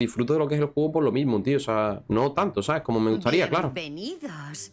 disfruto de lo que es el juego por lo mismo, tío. O sea, no tanto, ¿sabes? Como me gustaría, claro. Bienvenidos.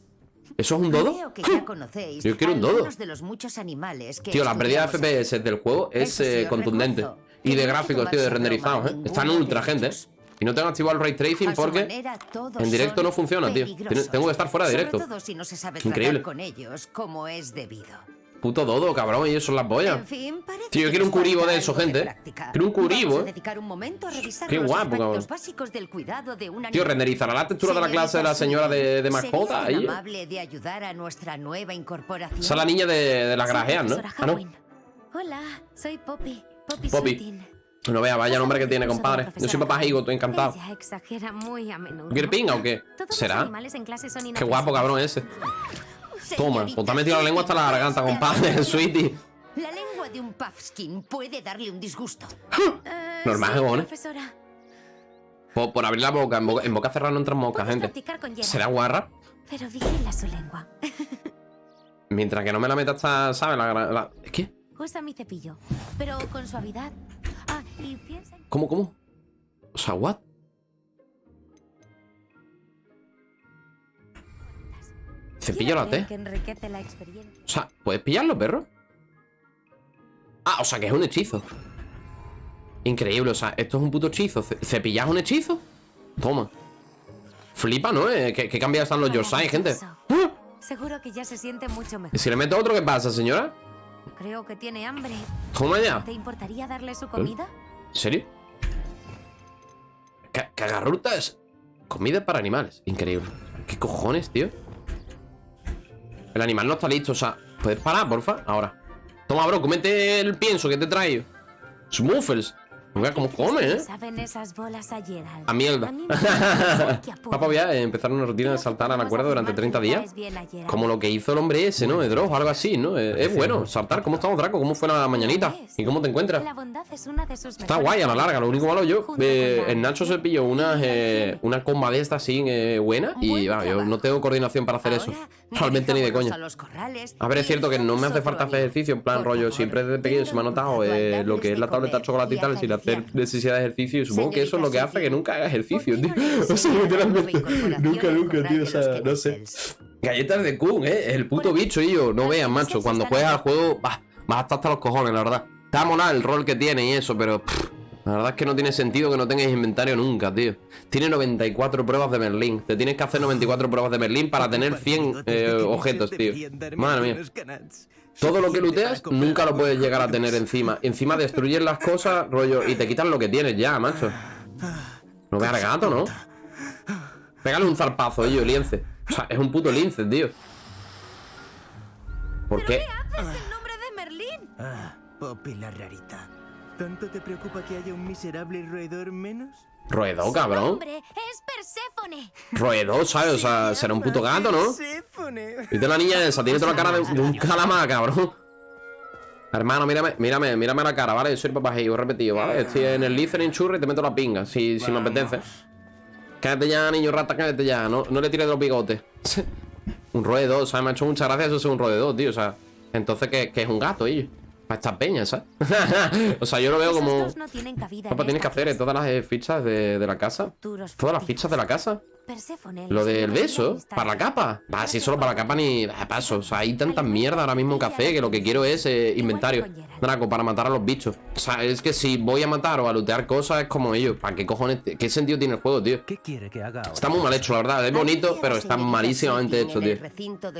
¿Eso es un dodo? Creo que ya conocéis Yo quiero un dodo. de los muchos animales que Tío, la pérdida de FPS del juego es eh, contundente. recuerdo Y de gráficos, tío, de renderizados, ¿eh? Están ultra, gente. ¿eh? Y no tengo activado el ray tracing porque manera, en directo no funciona, tío. Tengo que estar fuera de directo. Sobre todo si no se sabe Increíble. tratar con ellos como es debido. Puto dodo, cabrón, ellos son las pollas. En fin, parece Tío, yo quiero un curibo de eso, gente, ¿eh? Quiero un curibo, ¿eh? un Qué guapo, cabrón. básicos del cuidado de un Tío, renderizará la textura de la clase de la señora de, de mascota ¿Sería tan ahí. ¿eh? amable de ayudar a nuestra nueva incorporación? Esa es la niña de, de las grajeas, ¿no? Ah, no. Hola, soy Poppy. Poppy. No vea, vaya nombre que tiene, compadre. Yo soy papá Higo, estoy encantado. ¿Quiere pinga o qué? ¿Será? Qué guapo, cabrón ese. Toma, pues te ha metido la lengua hasta la garganta, compadre, sweetie. La lengua de un puffskin puede darle un disgusto. Eh, Normal, sí, ¿no? profesora. Por, por abrir la boca, en boca, en boca cerrada no entran moscas, gente. ¿Será guarra? Pero vigila su lengua. Mientras que no me la meta hasta, ¿sabes? La, la- ¿Es qué? Usa mi cepillo, pero con suavidad. Ah, y piensa... en- ¿Cómo, cómo? O sea, ¿what? Cepillo la creer T. O sea, ¿puedes pillarlo, perro? Ah, o sea, que es un hechizo. Increíble, o sea, esto es un puto hechizo. Ce- ¿Cepillas un hechizo? Toma. Flipa, ¿no? Eh, ¿Qué, qué están los Yorsai, gente? ¡Ah! Seguro que ya se siente mucho ¿Y mejor. si le meto otro, qué pasa, señora? Creo que tiene hambre. Toma ya. ¿Te importaría darle su comida? ¿En serio? Ca- Cagarrutas. Comida para animales. Increíble. ¿Qué cojones, tío? El animal no está listo, o sea... ¿Puedes parar, porfa? Ahora. Toma, bro, comete el pienso que te he traído. Smuffles. Mira cómo ¿Qué crees come, ¿eh? le Saben esas bolas a mierda. Papá, voy a empezar una rutina de saltar a la cuerda durante afirmar 30 que le días. Como lo que hizo el hombre ese, ¿no? De Dross o algo así, ¿no? Es bueno, saltar. ¿Cómo estamos, Draco? ¿Cómo fue la mañanita? ¿Y cómo te encuentras? Está guay a la larga, lo único malo yo. Eh, el Nacho se pilló una, eh, una comba de esta así eh, buena y va, yo no tengo coordinación para hacer eso. Realmente ni de coña. a ver, es cierto que no me hace falta hacer ejercicio, en plan rollo. Siempre desde pequeño se me ha notado eh, lo que es la tableta de comer hacer necesidad de ejercicio. Y supongo que eso es lo que hace que nunca haga ejercicio, tío. ¿Por qué no le O sea, literalmente. Nunca, nunca, tío. O sea, no sé. Galletas de Kun, eh. El puto bicho, y yo. No vean, macho. Cuando juegas al juego, va, vas hasta hasta los cojones, la verdad. Está monado el rol que tiene y eso, pero. pff, la verdad es que no tiene sentido que no tengáis inventario nunca, tío. Tiene 94 pruebas de Merlín. Te tienes que hacer 94 pruebas de Merlín para tener 100 eh, objetos, tío. Madre mía. Todo lo que looteas nunca lo puedes llegar a tener encima. Encima destruyes las cosas, rollo, y te quitan lo que tienes ya, macho. No veas al gato, ¿no? Pégale un zarpazo, ello, lince. O sea, es un puto lince, tío. ¿Por qué? ¡Es el nombre de Merlín! Ah, Poppy la rarita. ¿Tanto te preocupa que haya un miserable roedor menos? Roedor, cabrón. ¡Hombre! ¡Es Perséfone! Roedor, ¿sabes? O sea, será un puto gato, ¿no? Perséfone. Viste la niña esa, tiene toda la cara de, de un calamar, cabrón. Hermano, mírame, mírame, mírame la cara, ¿vale? Yo soy el papajillo, repetido, ¿vale? Estoy en el listening churri y te meto la pinga, si, si me apetece. Cállate ya, niño rata, cállate ya. No, no le tires de los bigotes. un roedor, o sea, me ha hecho muchas gracias eso es un roedor, tío. O sea, entonces, ¿qué, qué es un gato, ello? Para estas peñas, ¿sabes? o sea, yo lo veo Esos como... no tienen cabida tienes que hacer todas las eh, fichas de, de la casa. Todas las fichas de la casa. Lo del beso, para la capa. Va, si solo para la capa ni paso. O sea, hay tanta mierda ahora mismo en café que lo que quiero es eh, inventario. Draco, para matar a los bichos. O sea, es que si voy a matar o a lootear cosas es como ellos. ¿Para qué cojones? ¿Qué sentido tiene el juego, tío? ¿Qué quiere que haga ahora? Está muy mal hecho, la verdad. Es bonito, pero está malísimamente hecho, tío.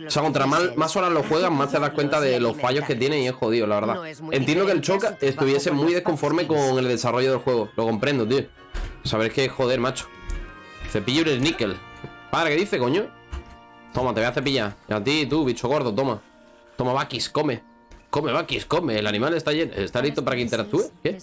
O sea, contra mal- más horas lo juegas, más te das cuenta de los fallos que tiene y es jodido, la verdad. Entiendo que el Choca estuviese muy desconforme con el desarrollo del juego. Lo comprendo, tío. Sabes que joder, macho. Cepillo el níquel. Padre, ¿qué dice, coño? Toma, te voy a cepillar. Y a ti, tú, bicho gordo, toma. Toma, Bakis, come. Come, Bakis, come. El animal está, lleno. está listo para que interactúe. ¿Qué?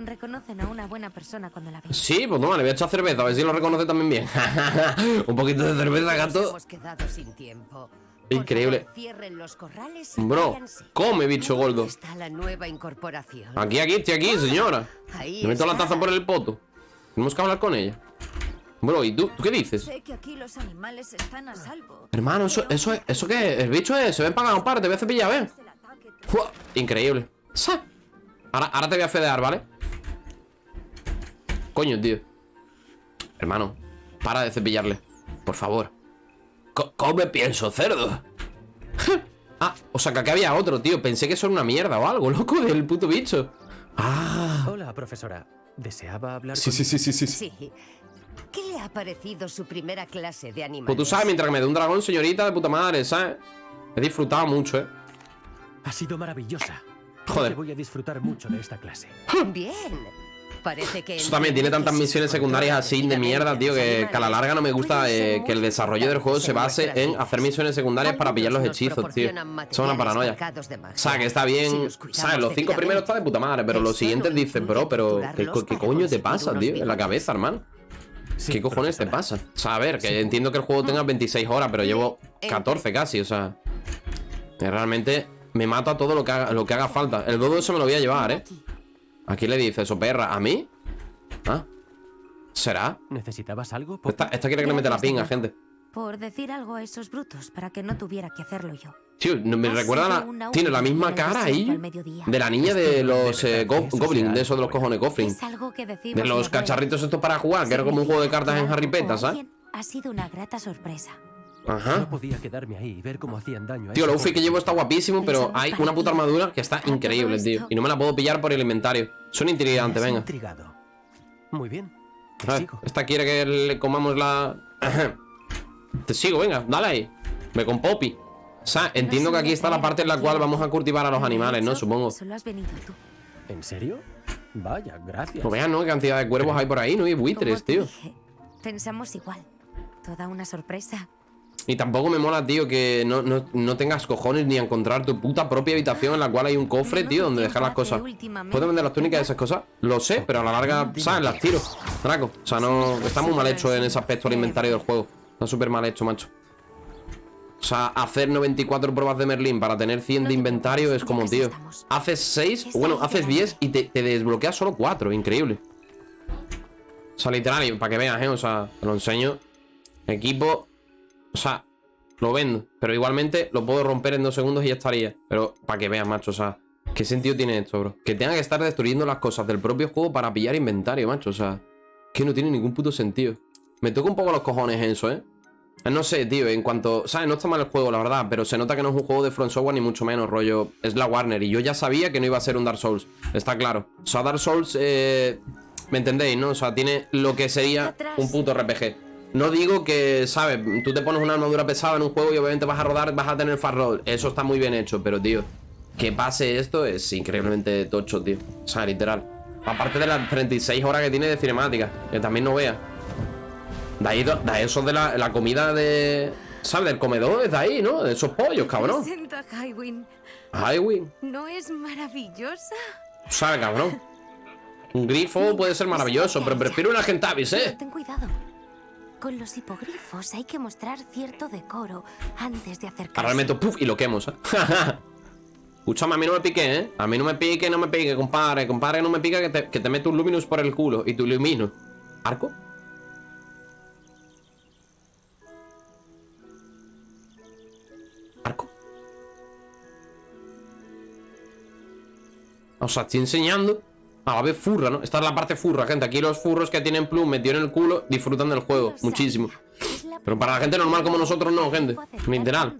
Reconocen a una buena persona cuando la ven. Sí, pues toma, le voy a echar cerveza, a ver si lo reconoce también bien. Un poquito de cerveza, gato. hemos quedado sin tiempo. Por Increíble. los corrales Bro, váyanse. come, bicho ¿Dónde gordo. está la nueva incorporación? Aquí, aquí, estoy aquí, señora. Ahí Le meto la taza por el poto. Tenemos que hablar con ella. Bro, ¿y tú? ¿Tú qué dices? Sé que aquí los animales están a salvo. Hermano, eso, eso, es- ¿eso qué es? El bicho es, se ven para un par, te voy a cepillar, ven. Es el ataque que- Fua, Increíble. Sa. Ahora, ahora te voy a fedear, ¿vale? Coño, tío. Hermano, para de cepillarle. Por favor. Co- come pienso, cerdo. ah, o sea que aquí había otro, tío. Pensé que son una mierda o algo, loco, del puto bicho. Ah. Hola, profesora. ¿Deseaba hablar Sí, con- sí, sí, sí, sí. Sí. ¿Qué le ha parecido su primera clase de animales? Pues tú sabes, mientras que me dé un dragón, señorita, de puta madre, ¿sabes? He disfrutado mucho, ¿eh? Ha sido maravillosa. Joder. voy a disfrutar mucho de esta clase. Bien. Parece que... Eso también tiene tantas misiones secundarias así de mierda, tío, que, que a la larga no me gusta eh, que el desarrollo del juego se base en hacer misiones secundarias para pillar los hechizos, tío. Es una paranoia. O sea, que está bien, ¿sabes? Los cinco primeros está de puta madre, pero los siguientes dices, bro, pero ¿qué, co- qué coño te pasa, tío? En la cabeza, hermano. Sí, ¿Qué cojones te pasa? O sea, a ver, que entiendo que el juego tenga 26 horas, pero llevo 14 casi, o sea. realmente me mato a todo lo que haga, lo que haga falta. El dodo eso me lo voy a llevar, ¿eh? Aquí le dice eso, perra. ¿A mí? ¿Ah? ¿Será? ¿Necesitabas algo? Esta, esta quiere que le mete la pinga, gente. Por decir algo a esos brutos para que no tuviera que hacerlo yo. Tío, no- me recuerda la... Tiene la misma cara ahí de la niña de los eh, go- Goblin, de esos de los cojones Goblin. De los cacharritos estos para jugar, que era como un juego de cartas en Harry Potter, ¿sabes? Ha sido una grata sorpresa. Ajá. No podía quedarme ahí y ver cómo hacían daño a Tío, el outfit que llevo está guapísimo, pero hay una puta armadura que está increíble, tío. Y no me la puedo pillar por el inventario. Son intrigantes, venga. intrigado. Muy bien. Te A ver, sigo. esta quiere que le comamos la... Te sigo, venga, dale ahí. Me con Poppy. O sea, entiendo que aquí está la parte en la cual vamos a cultivar a los animales, ¿no? Supongo. Solo has venido tú. ¿En serio? Vaya, gracias. No vean, ¿no? Qué cantidad de cuervos hay por ahí, ¿no? Y buitres, tío. dije, pensamos igual. Toda una sorpresa. Y tampoco me mola, tío, que no, no, no tengas cojones ni a encontrar tu puta propia habitación en la cual hay un cofre, tío, donde dejar las cosas. ¿Puedes vender las túnicas y esas cosas? Lo sé, pero a la larga, ¿sabes? Las tiro. Draco. O sea, no. Está muy mal hecho en ese aspecto el inventario del juego. Está súper mal hecho, macho. O sea, hacer 94 pruebas de Merlín para tener 100 No de inventario es como, tío. Haces 6, Está bueno, haces delante. 10 y te, te desbloqueas solo 4. Increíble. O sea, literal, para que veas, ¿eh? O sea, te lo enseño. Equipo. O sea, lo vendo. Pero igualmente lo puedo romper en dos segundos y ya estaría. Pero para que veas, macho, o sea. ¿Qué sentido tiene esto, bro? Que tenga que estar destruyendo las cosas del propio juego para pillar inventario, macho. O sea, que no tiene ningún puto sentido. Me toca un poco los cojones eso, ¿eh? No sé, tío, en cuanto... ¿Sabes? No está mal el juego, la verdad, pero se nota que no es un juego de Front Software ni mucho menos, rollo. Es la Warner y yo ya sabía que no iba a ser un Dark Souls. Está claro. O sea, Dark Souls, eh... ¿Me entendéis, no? O sea, tiene lo que sería un puto RPG. No digo que, ¿sabes? Tú te pones una armadura pesada en un juego y obviamente vas a rodar, vas a tener fast roll. Eso está muy bien hecho, pero, tío, que pase esto es increíblemente tocho, tío. O sea, literal. Aparte de las 36 horas que tiene de cinemática, que también no vea. De ahí, de eso de la, la comida de. ¿Sabes? Del comedor, es de ahí, ¿no? De esos pollos, cabrón. Highway. ¿No es maravillosa? ¿Sabes, cabrón? Un grifo puede ser maravilloso, pero prefiero una Gentavis, ¿eh? ten cuidado. Con los hipogrifos hay que mostrar cierto decoro antes de acercarse. Ahora meto puff y lo quemo, ¿eh? Escúchame, a mí no me pique, ¿eh? A mí no me pique, no me pique, compadre. Compadre, no me pica que te, que te meto un Luminous por el culo. Y tu. ¿Arco? ¿Arco? O sea, estoy enseñando a la vez furra, ¿no? Esta es la parte furra, gente. Aquí los furros que tienen plum metido en el culo disfrutan del juego. Muchísimo. Pero para la gente normal como nosotros no, gente. Literal.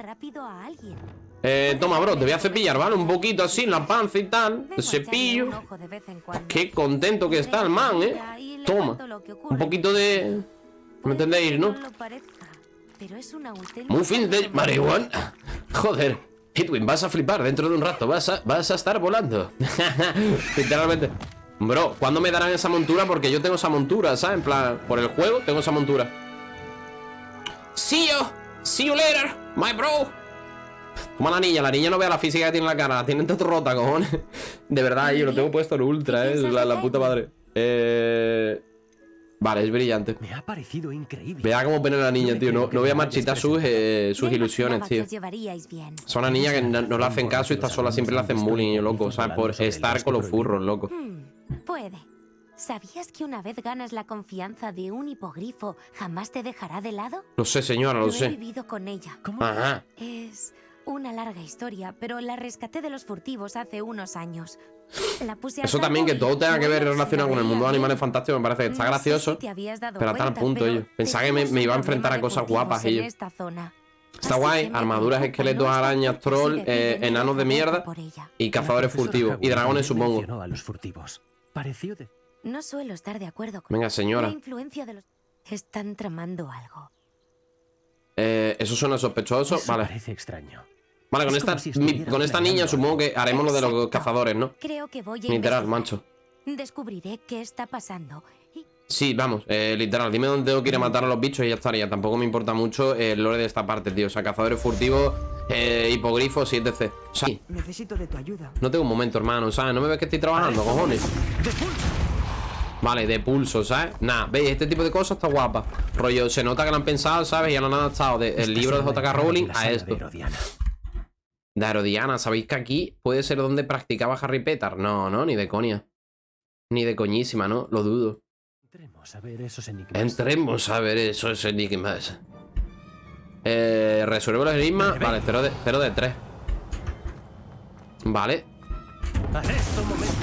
Eh, toma, bro, te voy a cepillar, ¿vale? Un poquito así, la panza y tal. Cepillo. en. Qué contento que está el man, ¿eh? Toma. Un poquito de... ¿Me entendéis, no? Muffins de marihuana. Joder. Hitwin, vas a flipar dentro de un rato. Vas a, vas a estar volando. Literalmente. Bro, ¿cuándo me darán esa montura? Porque yo tengo esa montura, ¿sabes? En plan, por el juego tengo esa montura. See you. See you later, my bro. Toma la niña, la niña no vea la física que tiene en la cara, la tiene todo rota, cojones. De verdad, yo lo tengo puesto en ultra, eh. La, la puta madre. Eh. Vale, es brillante. Me ha parecido increíble. Vea cómo pone la niña, tío. No, no voy a marchitar sus, eh, sus ilusiones, tío. Son una niña que no, no le hacen caso y está sola, siempre le hacen bullying, loco. ¿Sabes? Por estar con los furros, loco. Hmm, puede. ¿Sabías que una vez ganas la confianza de un hipogrifo, jamás te dejará de lado? Lo sé, señora, lo Yo he sé. vivido con ella. ¿Cómo? Ajá. Es Una larga historia, pero la rescaté de los furtivos hace unos años. La puse a Eso salvo también, que todo tenga que ver relacionado la con el mundo de animales fantásticos me parece que está gracioso. pero hasta el punto, pero ello. Pensaba que me- iba a enfrentar a cosas guapas, en ello. esta zona. Está Así guay, armaduras, esqueletos, arañas, troll, eh, enanos de mierda por ella. y cazadores furtivos. Y dragones, supongo. mencionó a los furtivos. Pareció de... No suelo estar de acuerdo con Venga, La señora. influencia de los... Están tramando algo. Eh, eso suena sospechoso. Eso Vale. parece extraño. Vale, con Es esta, como si mi- estuviera con esta niña supongo que haremos lo de los Exacto. cazadores, ¿no? Creo que voy a Literal, mancho. Descubriré qué está pasando. Y Sí, vamos, eh, literal. Dime dónde tengo que ir a matar a los bichos y ya estaría. Tampoco me importa mucho el lore de esta parte, tío. O sea, cazadores furtivos, eh, hipogrifos y etc. O sea, Necesito de tu ayuda. no tengo un momento, hermano, ¿sabes? No me ves que estoy trabajando, cojones. Vale, de pulso, ¿sabes? Nada, veis, este tipo de cosas está guapa. Rollo, se nota que lo han pensado, ¿sabes? Y han adaptado del libro de JK Rowling a esto. De Herodiana, ¿sabéis que aquí puede ser donde practicaba Harry Potter? No, no, ni de coña. Ni de coñísima, ¿no? Lo dudo. Entremos a ver esos enigmas. Entremos a ver esos enigmas. Eh, resuelve los enigmas. Vale, 0 de, 0 de 3. Vale. Arresto momento.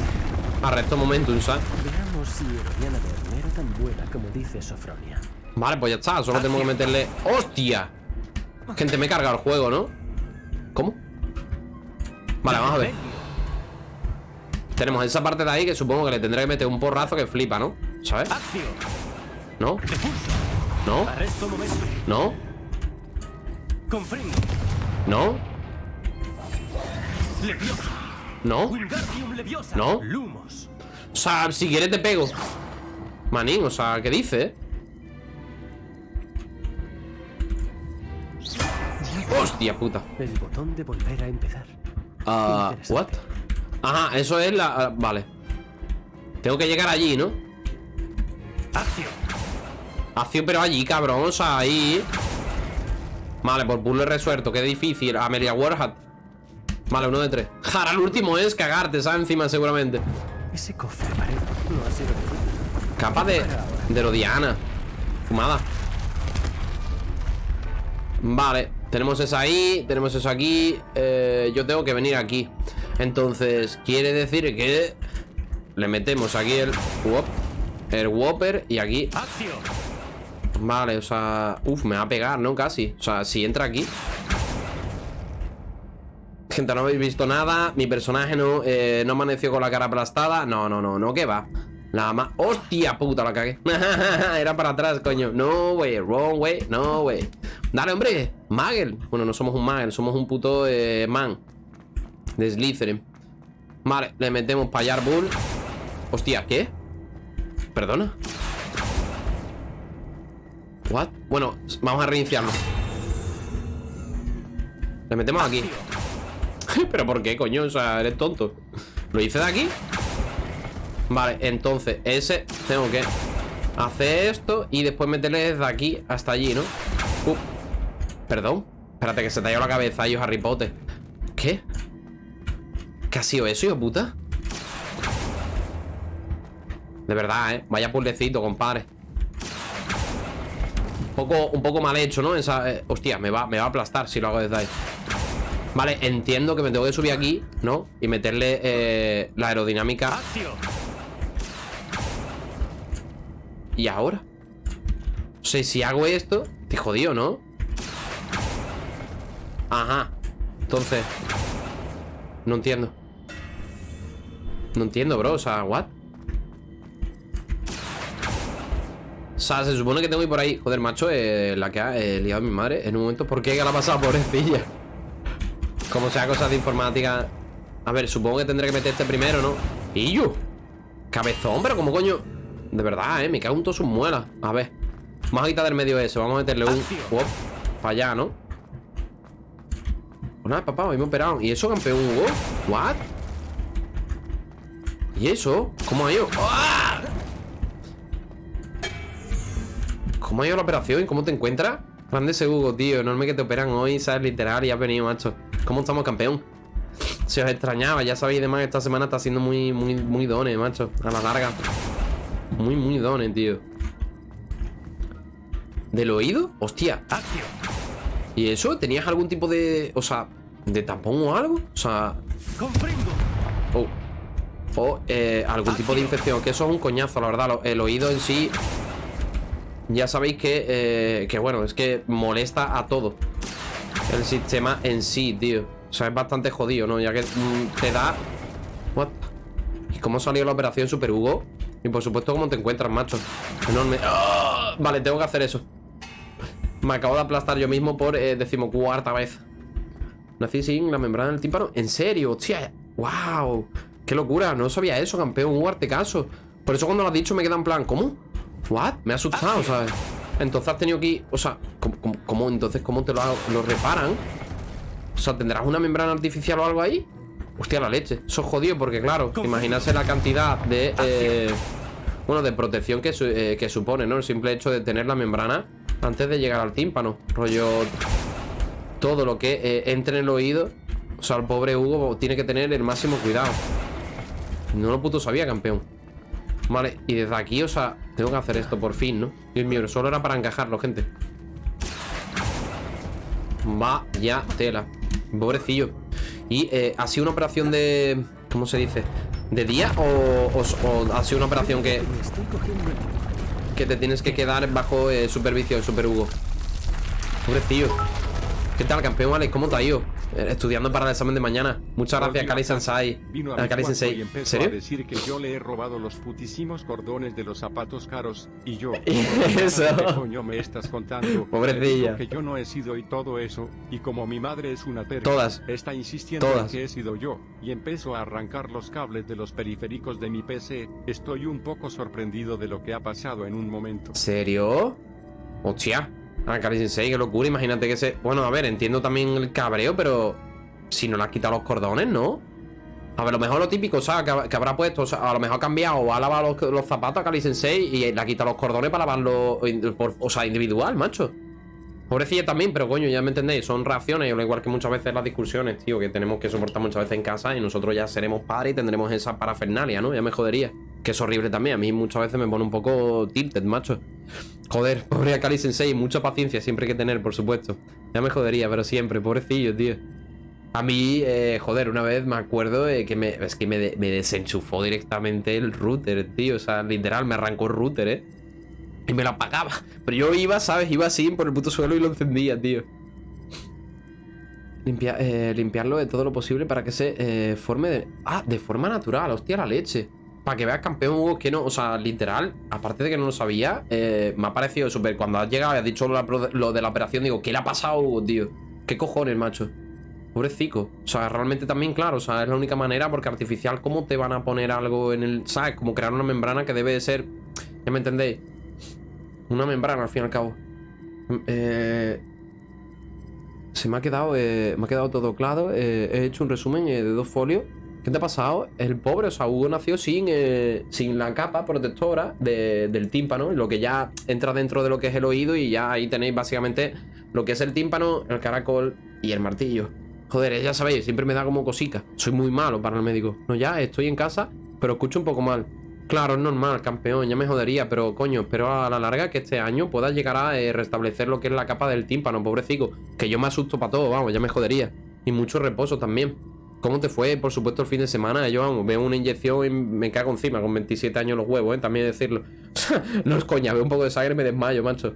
Arresto momentum, ¿sabes? Veamos si Herodiana Verne era tan buena como dice Sofronia. Vale, pues ya está. Solo tenemos que meterle. ¡Hostia! Gente, me he cargado el juego, ¿no? ¿Cómo? Vale, vamos a ver. Tenemos esa parte de ahí que supongo que le tendré que meter un porrazo que flipa, ¿no? ¿Sabes? ¿No? ¿No? ¿No? ¿No? ¿No? ¿No? O sea, si quieres te pego. Manín, o sea, ¿qué dice? Hostia puta. El botón de volver a empezar. Ah, Interesante. what? Ajá, eso es la... ah, vale. Tengo que llegar allí, ¿no? Acción. Acción, pero allí, cabrón, o sea, ahí. Vale, por puzzle resuelto, qué difícil. Amelia Warhat. Vale, uno de tres. Jara, el último es cagarte, ¿sabes? Encima, seguramente. Ese cofre parece no ha sido Capa de, de Rodiana. Fumada. Vale, tenemos esa ahí, tenemos eso aquí. eh, yo tengo que venir aquí. Entonces, quiere decir que le metemos aquí el Whop, el Whopper y aquí. Vale, o sea, uf, me va a pegar, ¿no? Casi. O sea, si entra aquí. Gente, no habéis visto nada. Mi personaje no, eh, no amaneció con la cara aplastada. No, no, no, no, que va. La más. ¡Hostia puta! La cagué. Era para atrás, coño. No, way. Wrong way. No, way. Dale, hombre. Magel. Bueno, no somos un Magel, somos un puto eh, man. De Slytherin. Vale, le metemos payar bull. Hostia, ¿qué? Perdona. What? Bueno, vamos a reiniciarlo. Le metemos aquí. ¿Pero por qué, coño? O sea, eres tonto. ¿Lo hice de aquí? Vale, entonces ese tengo que hacer esto y después meterle desde aquí hasta allí, ¿no? Uh, perdón. Espérate, que se te ha ido la cabeza, yo Harry Potter. ¿Qué? ¿Qué ha sido eso, hijo puta? De verdad, ¿eh? Vaya puzzlecito, compadre. Un poco, un poco mal hecho, ¿no? Esa, eh, hostia, me va, me va a aplastar si lo hago desde ahí. Vale, entiendo que me tengo que subir aquí, ¿no? Y meterle eh, la aerodinámica. ¿Y ahora? O sea, si hago esto, te jodido, ¿no? Ajá. Entonces. No entiendo. No entiendo, bro. O sea, ¿what? O sea, se supone que tengo que ir por ahí. Joder, macho, eh, la que ha eh, liado a mi madre en un momento. ¿Por qué? ¿Qué le ha pasado, pobrecilla? Como sea cosas de informática. A ver, supongo que tendré que meter este primero, ¿no? ¡Y yo! Cabezón, pero ¿cómo coño? De verdad, eh, me cago en todas sus muelas. A ver. Vamos a quitar del medio ese. Vamos a meterle un. Wop, para allá, ¿no? Pues nada, papá, hoy me he operado. ¿Y eso, campeón Hugo? ¿What? ¿Y eso? ¿Cómo ha ido? ¿Cómo ha ido la operación? ¿Cómo te encuentras? Grande ese Hugo, tío. Enorme que te operan hoy, ¿sabes? Literal, y has venido, macho. ¿Cómo estamos, campeón? Se os extrañaba, ya sabéis, además, esta semana está siendo muy, muy, muy done, macho. A la larga. Muy, muy done, tío. ¿Del oído? Hostia. ¿Y eso? ¿Tenías algún tipo de...? O sea, de tapón o algo. O sea, Comprendo. o, eh, algún tipo de infección. Que eso es un coñazo, la verdad. El oído en sí. Ya sabéis que, eh, que bueno, es que molesta a todo. El sistema en sí, tío. O sea, es bastante jodido, ¿no? Ya que mm, te da. What? ¿Y cómo salió la operación Super Hugo? Y por supuesto, ¿cómo te encuentras, macho? Enorme. ¡Ah! Vale, tengo que hacer eso. Me acabo de aplastar yo mismo por eh, decimocuarta vez. Nací sin la membrana del tímpano. ¿En serio? Hostia. ¡Wow! ¡Qué locura! No sabía eso, campeón. Un caso. Por eso cuando lo has dicho me queda en plan, ¿cómo? ¿What? Me ha asustado, ¿sabes? Entonces has tenido que ir... O sea, ¿cómo, cómo- cómo- entonces cómo te lo, lo reparan? O sea, ¿tendrás una membrana artificial o algo ahí? Hostia, la leche. Eso es jodido porque, claro, imaginarse la cantidad de... eh, bueno, de protección que, su- eh, que supone, ¿no? El simple hecho de tener la membrana antes de llegar al tímpano. Rollo... Todo lo que eh, entre en el oído. O sea, el pobre Hugo tiene que tener el máximo cuidado. No lo puto sabía, campeón. Vale, y desde aquí, o sea, tengo que hacer esto por fin, ¿no? Dios mío, solo era para encajarlo, gente. Vaya tela. Pobrecillo. Y eh, ha sido una operación de. ¿Cómo se dice? ¿De día? ¿O, ha sido una operación que, que te tienes que quedar bajo eh, supervisión, Super Hugo? Pobrecillo. ¿Qué tal, campeón Alex? ¿Cómo te ha ido? Eh, Estudiando para el examen de mañana. Muchas gracias, Kali Sensei. Vino a Ah, Kali cuarto Sensei. ¿En empezó a serio? decir que yo le he robado los putísimos cordones de los zapatos caros y yo. Eso. ¿Qué coño me estás contando? Pobrecilla. Que yo no he sido y todo eso y como mi madre es una terca, Todas. está insistiendo Todas. en que he sido yo y empezó a arrancar los cables de los periféricos de mi PC. Estoy un poco sorprendido de lo que ha pasado en un momento. ¿Serio? Hostia. Ah, Kali Sensei, qué locura. Imagínate que se. Bueno, a ver, entiendo también el cabreo, pero. Si no le has quitado los cordones, ¿no? A ver, a lo mejor lo típico, o sea, que, habrá puesto, o sea, a lo mejor ha cambiado o ha lavado los, los zapatos a Kali Sensei y le ha quitado los cordones para lavarlo, in- por- o sea, individual, macho. Pobrecilla también, pero coño, ya me entendéis, son reacciones, al igual que muchas veces las discusiones, tío, que tenemos que soportar muchas veces en casa y nosotros ya seremos padres y tendremos esa parafernalia, ¿no? Ya me jodería. Que es horrible también, a mí muchas veces me pone un poco tilted, macho. Joder, pobre Akali Sensei, mucha paciencia siempre hay que tener, por supuesto. Ya me jodería, pero siempre, pobrecillo, tío. A mí, eh, joder, una vez me acuerdo eh, que me, es que me desenchufó directamente el router, tío. O sea, literal, me arrancó el router, ¿eh? Y me lo apagaba. Pero yo iba, ¿sabes? Iba así por el puto suelo y lo encendía, tío. Limpia- eh, limpiarlo de todo lo posible para que se eh, forme de... Ah, de forma natural, hostia, la leche. Para que veas, campeón, Hugo, que no... O sea, literal, aparte de que no lo sabía, eh, me ha parecido súper... Cuando has llegado y has dicho lo, de la operación, digo, ¿qué le ha pasado Hugo, tío? ¿Qué cojones, macho? Pobrecico. O sea, realmente también, claro, o sea, es la única manera porque artificial, ¿cómo te van a poner algo en el... ¿Sabes? Como crear una membrana que debe de ser... ¿Ya me entendéis? Una membrana, al fin y al cabo. Eh... Se me ha quedado, eh, me ha quedado todo claro. eh, he hecho un resumen de dos folios. ¿Qué te ha pasado? El pobre, o sea, Hugo nació sin, sin la capa protectora de- del tímpano, lo que ya entra dentro de lo que es el oído y ya ahí tenéis básicamente lo que es el tímpano, el caracol y el martillo. Joder, ya sabéis, siempre me da como cosica. Soy muy malo para el médico. No, ya estoy en casa, pero escucho un poco mal. Claro, es normal, campeón, ya me jodería, pero coño, espero a la larga que este año puedas llegar a eh, restablecer lo que es la capa del tímpano, pobrecito. Que yo me asusto para todo, vamos, ya me jodería. Y mucho reposo también. ¿Cómo te fue, por supuesto, el fin de semana? Yo, vamos, veo una inyección y me cago encima con 27 años los huevos, ¿eh? También decirlo. no es coña, veo un poco de sangre y me desmayo, macho.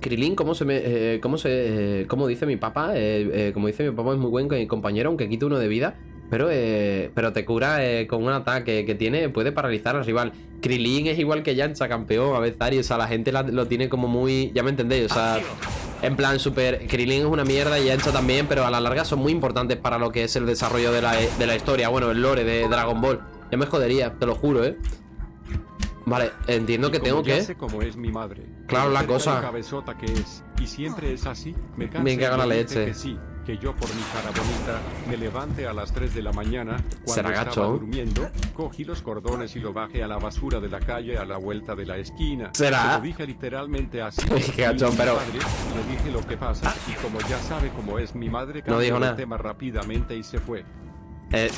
Krilin, ¿cómo se me. eh, ¿Cómo se. eh, ¿Cómo dice mi papá? Como dice mi papá, es muy buen co- compañero, aunque quite uno de vida. Pero, eh, pero te cura eh, con un ataque que tiene, puede paralizar al rival. Krilin es igual que Yancha, campeón, a veces, o sea, la gente la- lo tiene como muy. Ya me entendéis, o sea. En plan, super. Krilin es una mierda y Yancha también, pero a la larga son muy importantes para lo que es el desarrollo de la, de la historia. Bueno, el lore de Dragon Ball. Ya me jodería, te lo juro, ¿eh? Vale, entiendo que Y tengo como que. sé cómo es mi madre. Claro, la cosa. que es y siempre es así. Me Me cago y la leche. Que sí, que yo por mi cara bonita me levante a las 3 de la mañana cuando estaba gacho. durmiendo, cogí los cordones y lo bajé a la basura de la calle a la vuelta de la esquina. Será. Se lo dije literalmente así. Qué gachón, pero- padre, le dije lo que pasa y como ya sabe cómo es mi madre, No cambió dijo de nada. tema rápidamente y se fue. Eh,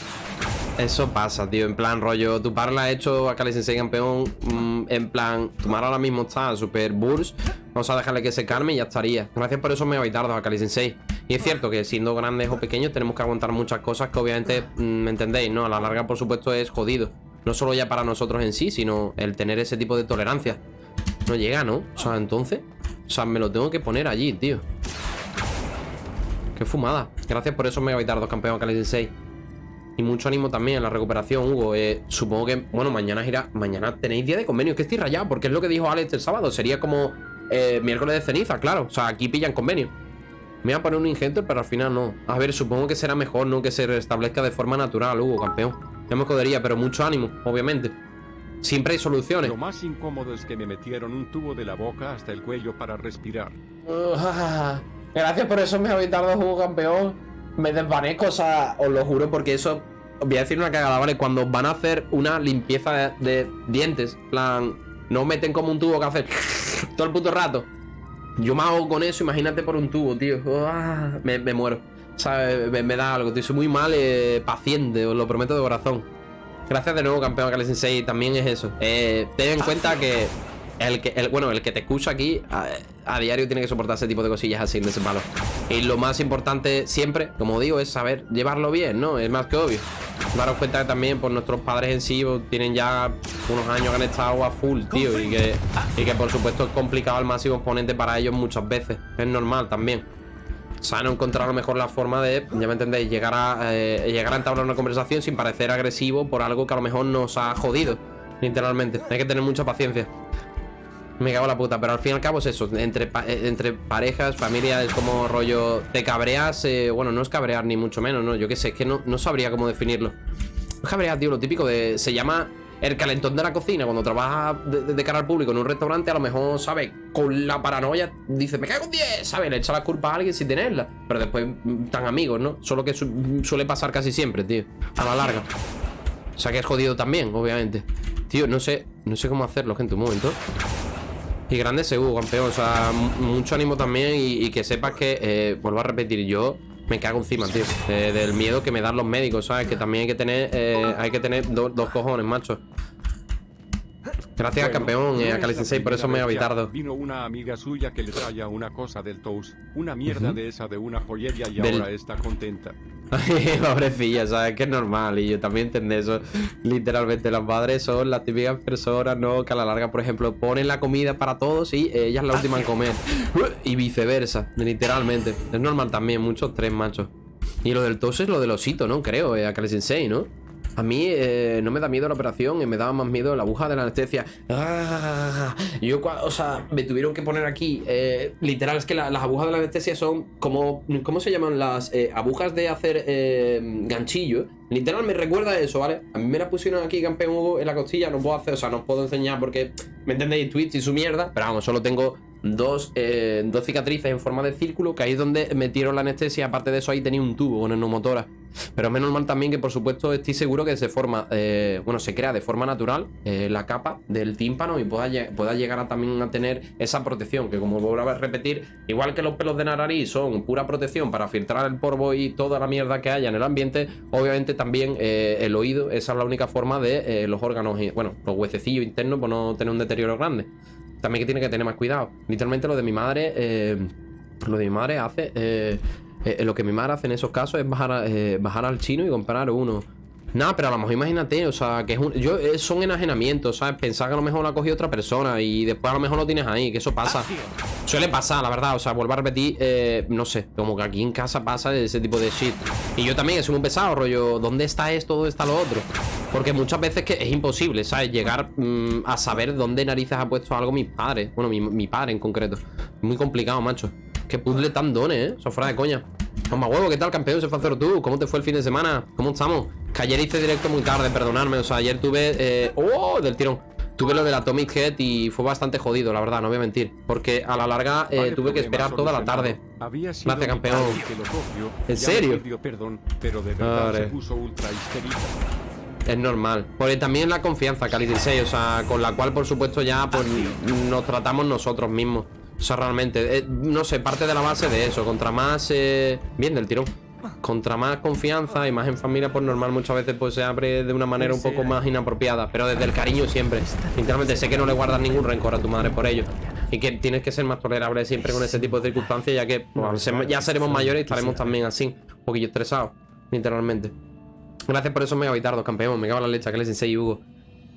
eso pasa, tío. En plan, rollo, tu par la ha hecho a Kali Sensei campeón. mm, en plan, tu mar ahora mismo está super burst. Vamos a dejarle que se calme y ya estaría. Gracias por eso me tardo a Kali Sensei. Y es cierto que siendo grandes o pequeños tenemos que aguantar muchas cosas que obviamente, mm, ¿me entendéis? ¿No? A la larga, por supuesto, es jodido. No solo ya para nosotros en sí, sino el tener ese tipo de tolerancia. No llega, ¿no? O sea, entonces... O sea, me lo tengo que poner allí, tío. Qué fumada. Gracias por esos megabitardos, campeón Kali 6. Y mucho ánimo también en la recuperación, Hugo. Eh, supongo que, bueno, mañana irá. Mañana tenéis día de convenio. Es que estoy rayado, porque es lo que dijo Alex el sábado. Sería como eh, miércoles de ceniza, claro. O sea, aquí pillan convenio. Me voy a poner un ingente, pero al final no. A ver, supongo que será mejor, ¿no? Que se restablezca de forma natural, Hugo, campeón. Ya me jodería, pero mucho ánimo, obviamente. Siempre hay soluciones. Lo más incómodo es que me metieron un tubo de la boca hasta el cuello para respirar. Gracias por eso me habéis tardado juego campeón. Me desvanezco, o sea, os lo juro, porque eso. Os voy a decir una cagada, ¿vale? Cuando van a hacer una limpieza de, de dientes, en plan, no meten como un tubo que hace todo el puto rato. Yo me hago con eso, imagínate por un tubo, tío. Ah, me, me muero. Sea, me, me da algo, tío. Soy muy mal eh, paciente, os lo prometo de corazón. Gracias de nuevo, campeón Kale Sensei. También es eso. Eh, ten en cuenta que el que, el, bueno, el que te escucha aquí a, a, diario tiene que soportar ese tipo de cosillas así de ese palo. Y lo más importante siempre, como digo, es saber llevarlo bien, ¿no? Es más que obvio. Daros cuenta que también por nuestros padres en sí pues, tienen ya unos años que han estado a full, tío. Y que, y que por supuesto es complicado al máximo exponente para ellos muchas veces. Es normal también. O sea, no encontrar a lo mejor la forma de, ya me entendéis, llegar a, eh, llegar a entablar una conversación sin parecer agresivo por algo que a lo mejor nos ha jodido. Literalmente. Hay que tener mucha paciencia. Me cago en la puta, pero al fin y al cabo es eso. Entre, eh, entre parejas, familia, es como rollo. Te cabreas. Eh, bueno, no es cabrear ni mucho menos, ¿no? Yo qué sé, es que no, no sabría cómo definirlo. No cabrear, tío, lo típico de. Se llama el calentón de la cocina. Cuando trabajas de, cara al público en un restaurante, a lo mejor, ¿sabes? Con la paranoia, dice, me cago en 10, ¿sabes? Le echa la culpa a alguien sin tenerla. Pero después, mm, tan amigos, ¿no? Solo que su suele pasar casi siempre, tío. A la larga. O sea que es jodido también, obviamente. Tío, no sé, no sé cómo hacerlo, gente. Un momento. Y grande seguro, campeón. O sea, mucho ánimo también. Y, y que sepas que, eh, vuelvo a repetir, yo me cago encima, tío. Eh, del miedo que me dan los médicos, ¿sabes? Que también hay que tener, eh, hay que tener do, dos cojones, macho. Gracias, bueno, campeón, eh, a Cali Sensei, por eso me habitardo. Vino una amiga suya que le traía una cosa del Toast, una mierda uh -huh. de esa de una joyería y del... ahora está contenta. Pobrecilla, ¿sabes? Que es normal y yo también entiendo eso. Literalmente, las madres son las típicas personas, ¿no? Que a la larga, por ejemplo, ponen la comida para todos y ella es la última en comer. Y viceversa, literalmente. Es normal también, muchos tres machos. Y lo del tos es lo del osito, ¿no? Creo, eh, a Cali Sensei, ¿no? A mí eh, no me da miedo la operación, eh, me daba más miedo la aguja de la anestesia. Ah, yo, o sea, me tuvieron que poner aquí. Eh, literal, es que la, las agujas de la anestesia son como. ¿Cómo se llaman? Las eh, agujas de hacer ganchillo. Literal, me recuerda eso, ¿vale? A mí me la pusieron aquí, campeón en la costilla. No puedo hacer, o sea, no puedo enseñar porque. ¿Me entendéis? Twitch y su mierda. Pero vamos, solo tengo dos, eh, dos cicatrices en forma de círculo, que ahí es donde metieron la anestesia. Aparte de eso, ahí tenía un tubo con neumotora. Pero menos mal también que, por supuesto, estoy seguro que se forma, eh, bueno, se crea de forma natural eh, la capa del tímpano y pueda, pueda llegar a también a tener esa protección. Que, como vuelvo a repetir, igual que los pelos de nariz son pura protección para filtrar el polvo y toda la mierda que haya en el ambiente, obviamente también el oído, esa es la única forma de los órganos, bueno, los huesecillos internos, por no tener un deterioro grande también que tiene que tener más cuidado. Literalmente lo de mi madre, eh, lo de mi madre hace, eh, eh, lo que mi madre hace en esos casos es bajar, bajar al chino y comprar uno. Nada, pero a lo mejor imagínate, o sea, que es un, yo, son enajenamientos, ¿sabes? Pensar que a lo mejor lo ha cogido otra persona y después a lo mejor lo tienes ahí, que eso pasa. Suele pasar, la verdad, o sea, vuelvo a repetir, eh, no sé, como que aquí en casa pasa ese tipo de shit. Y yo también, soy un pesado, rollo, ¿dónde está esto? ¿Dónde está lo otro? Porque muchas veces que es imposible, ¿sabes? Llegar mmm, a saber dónde narices ha puesto algo mis padres. Bueno, mi, mi padre en concreto. Muy complicado, macho. Qué puzzle tan dones, ¿eh? Eso fuera de coña. Toma huevo, ¿qué tal, campeón? Se fue a tú. ¿Cómo te fue el fin de semana? ¿Cómo estamos? Que ayer hice directo muy tarde, perdonadme. O sea, ayer tuve... Eh... ¡Oh! Del tirón. Tuve lo del Atomic Head y fue bastante jodido, la verdad, no voy a mentir. Porque a la larga eh, tuve que esperar toda la tarde. Gracias, campeón. ¿En serio? Perdón, pero de verdad se puso ultra es normal. Porque también la confianza, Cali 16, o sea, con la cual, por supuesto, ya pues nos tratamos nosotros mismos. O sea, realmente, eh, no sé, parte de la base de eso. Contra más... Eh, bien del tirón. Contra más confianza y más en familia, pues normal muchas veces pues se abre de una manera un poco más inapropiada. Pero desde el cariño siempre. Sinceramente, sé que no le guardas ningún rencor a tu madre por ello. Y que tienes que ser más tolerable siempre con ese tipo de circunstancias, ya que pues, ya seremos mayores y estaremos también así, un poquillo estresados, literalmente. Gracias por eso, Mega Vitardo, campeón. Me cago en la leche, que le sensei Hugo.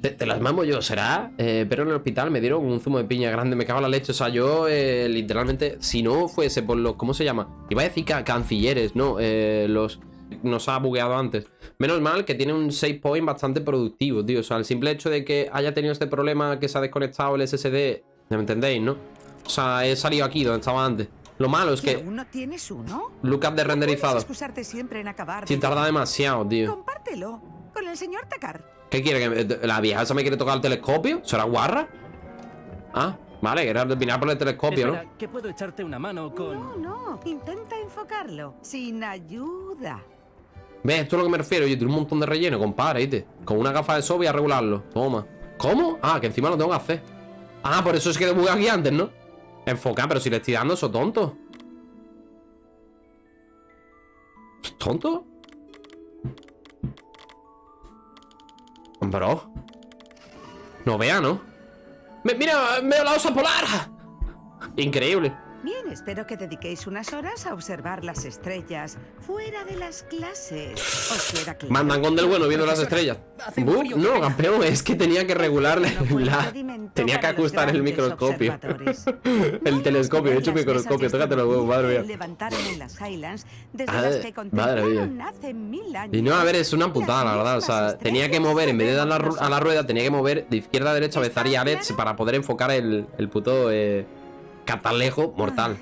Te, te las mamo yo, ¿será? Eh, pero en el hospital me dieron un zumo de piña grande, me cago en la leche. O sea, yo eh, literalmente, si no fuese por los. ¿Cómo se llama? Iba a decir ca- cancilleres, ¿no? Eh, los. Nos ha bugueado antes. Menos mal que tiene un save point bastante productivo, tío. O sea, el simple hecho de que haya tenido este problema que se ha desconectado el SSD. Me entendéis, ¿no? O sea, he salido aquí donde estaba antes. Lo malo es ¿Que que. aún no tienes uno? Lookup de renderizado. excusarte siempre en acabar. Si tarda demasiado, tío. Compártelo con el señor Takar. ¿Qué quiere? ¿Que ¿La vieja esa me quiere tocar el telescopio? ¿Será guarra? Ah, vale, era mirar por el telescopio, ¿no? Espera, que puedo echarte una mano con... No, no. Intenta enfocarlo. Sin ayuda. ¿Ves? Esto es lo que me refiero. Yo tengo un montón de relleno, compadre, ¿viste? Con una gafa de sol voy a regularlo. Toma. ¿Cómo? Ah, que encima lo tengo que hacer. Ah, por eso es que debugué aquí antes, ¿no? Enfocar, pero si le estoy dando eso tonto. ¿Tonto? Bro. No vea, ¿no? Mira, veo la osa polar. Increíble. Bien, espero que dediquéis unas horas a observar las estrellas fuera de las clases. ¿Os queda claro? Mandan con del bueno viendo las estrellas. Bu- no, campeón, es que tenía que regularle No fue la... Tenía que ajustar el microscopio. el telescopio, he hecho microscopio, de tócate los huevos, madre mía. madre mía. Y no, a ver, es una putada, la verdad. O sea, tenía que mover, en vez de dar la a la rueda, tenía que mover de izquierda a derecha, besar y ¿Está Alex para poder enfocar el, el puto eh, catalejo mortal.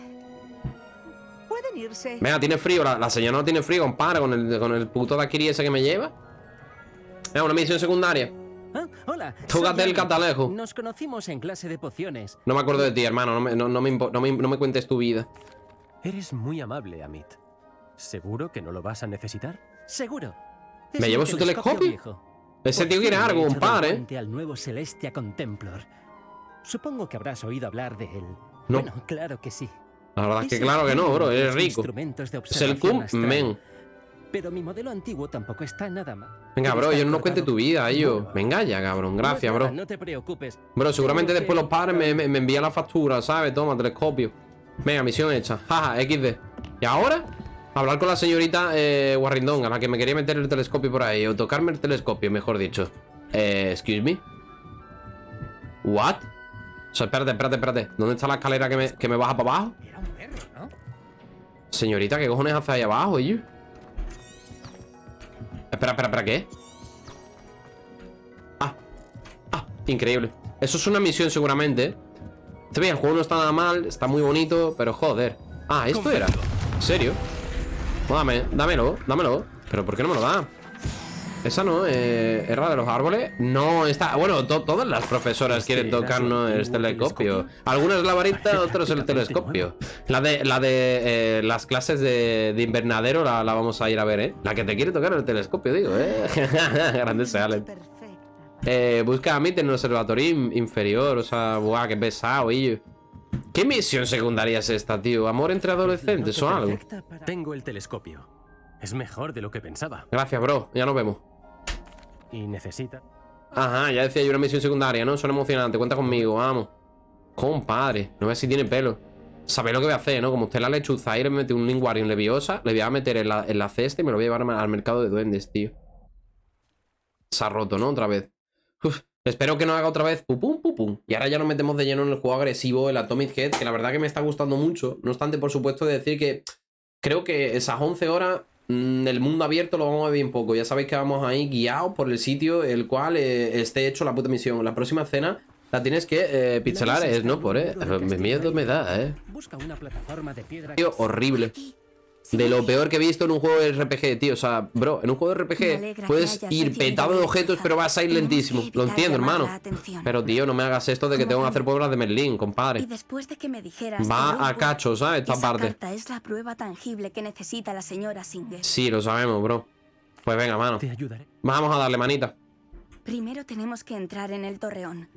Pueden irse. Venga, tiene frío, la, la señora no tiene frío, compadre, con el, con el puto Dakiri ese que me lleva. Venga, una misión secundaria. Ah, hola. Tócate el catalejo. Nos conocimos en clase de pociones. No me acuerdo de ti, hermano, no me, no, no me, impo- no me- no me cuentes tu vida. Eres muy amable, Amit. ¿Seguro que no lo vas a necesitar? Seguro. ¿Me llevo su telescopio? viejo. Ese tío quiere algo, compadre. al nuevo Celestia Contemplor. Supongo que habrás oído hablar de él. No. Bueno, claro que sí. La verdad es que claro que no, bro, eres rico. instrumentos de Es el cum, men. Pero mi modelo antiguo tampoco está nada mal. Venga, bro, yo no cuente tu vida. Bueno, Venga ya, cabrón. Gracias, bro. No te preocupes. Bro, seguramente después los padres me, me, me envían la factura, ¿sabes? Toma, telescopio. Venga, misión hecha. Jaja, XD. ¿Y ahora? Hablar con la señorita eh, Warrington, a la que me quería meter el telescopio por ahí. O tocarme el telescopio, mejor dicho. Eh, excuse me. What? O sea, espérate, espérate, espérate. ¿Dónde está la escalera que me, que me baja para abajo? Era un perro, ¿no? Señorita, ¿qué cojones hace ahí abajo, ellos? Espera, espera, espera, ¿qué? Ah, ah, increíble Eso es una misión seguramente Este bien, el juego no está nada mal, está muy bonito Pero joder Ah, ¿esto era? ¿En serio? Dame, dámelo, dámelo ¿Pero por qué no me lo da? Esa no, eh, ¿era de los árboles? No, está, bueno, to- todas las profesoras ¿Este quieren tocarnos el telescopio? Algunas la varita, otros el telescopio La de, la de eh, las clases de, de invernadero la, la vamos a ir a ver, ¿eh? La que te quiere tocar el telescopio, digo, ¿eh? Grande se Allen. Eh, busca a Amit en el observatorio in- inferior, o sea, buah, qué pesado, y ¿Qué misión secundaria es esta, tío? ¿Amor entre adolescentes o algo? Tengo el telescopio. Es mejor de lo que pensaba. Gracias, bro, ya nos vemos Y necesita... Ajá, ya decía yo una misión secundaria, ¿no? Suena emocionante, cuenta conmigo, vamos Compadre, no ve si tiene pelo Sabéis lo que voy a hacer, ¿no? Como usted la lechuza y le mete un Lingwarium leviosa Le voy a meter en la, en la cesta y me lo voy a llevar al mercado de duendes, tío Se ha roto, ¿no? Otra vez Espero que no haga otra vez pupum, pupum. Y ahora ya nos metemos de lleno en el juego agresivo, el Atomic Head, que la verdad que me está gustando mucho. No obstante, por supuesto, de decir que creo que esas 11 horas el mundo abierto lo vamos a ver bien poco. Ya sabéis que vamos ahí guiados por el sitio el cual eh, esté hecho la puta misión. La próxima escena la tienes que eh, pixelar, es no por, eh. Me miedo me da, eh. Busca una plataforma de piedra. Tío, horrible. De lo peor que he visto en un juego de RPG, tío. O sea, bro, en un juego de RPG puedes ir petado de objetos, pero vas a ir lentísimo. Lo entiendo, hermano. Pero, tío, no me hagas esto de que tengo que hacer pueblas de Merlín, compadre. Va a puedo- cacho, ¿sabes? Esta parte. carta es la prueba tangible que necesita la señora Singer. Sí, lo sabemos, bro. Pues venga, mano. Vamos a darle manita. Primero tenemos que entrar en el torreón.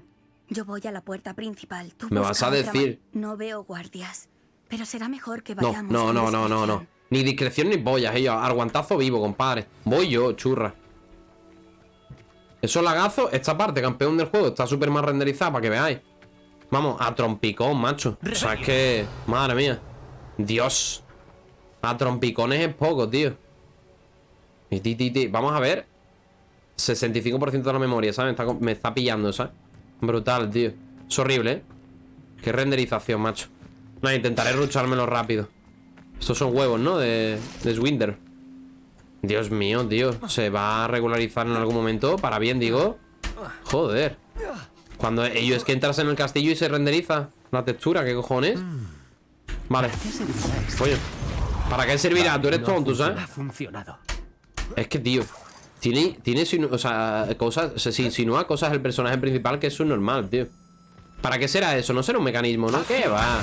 Yo voy a la puerta principal. Tú Me vas a decir- No veo guardias. Pero será mejor que vayamos. no, no, no, no, no. Ni discreción ni pollas, ellos. Arguantazo vivo, compadre. Voy yo, churra. Esos lagazos, esta parte, campeón del juego, está súper más renderizada para que veáis. Vamos, a trompicón, macho. O sea, es que... Madre mía. Dios. A trompicones es poco, tío. Vamos a ver. 65% de la memoria, ¿sabes? Está, me está pillando, ¿sabes? Brutal, tío. Es horrible, ¿eh? Qué renderización, macho. No, intentaré ruchármelo rápido. Estos son huevos, ¿no? De, de Swinder. Dios mío, tío. Se va a regularizar en algún momento. Para bien, digo. Joder. Cuando ellos es que entras en el castillo y se renderiza la textura, ¿qué cojones? Vale. Coño. ¿Para qué servirá? Tú eres tonto, ¿sabes? Ha funcionado. Es que, tío. Tiene, tiene o sea, cosas, se se insinúa cosas el personaje principal que es normal, tío. ¿Para qué será eso? No será un mecanismo, ¿no? ¿Qué va?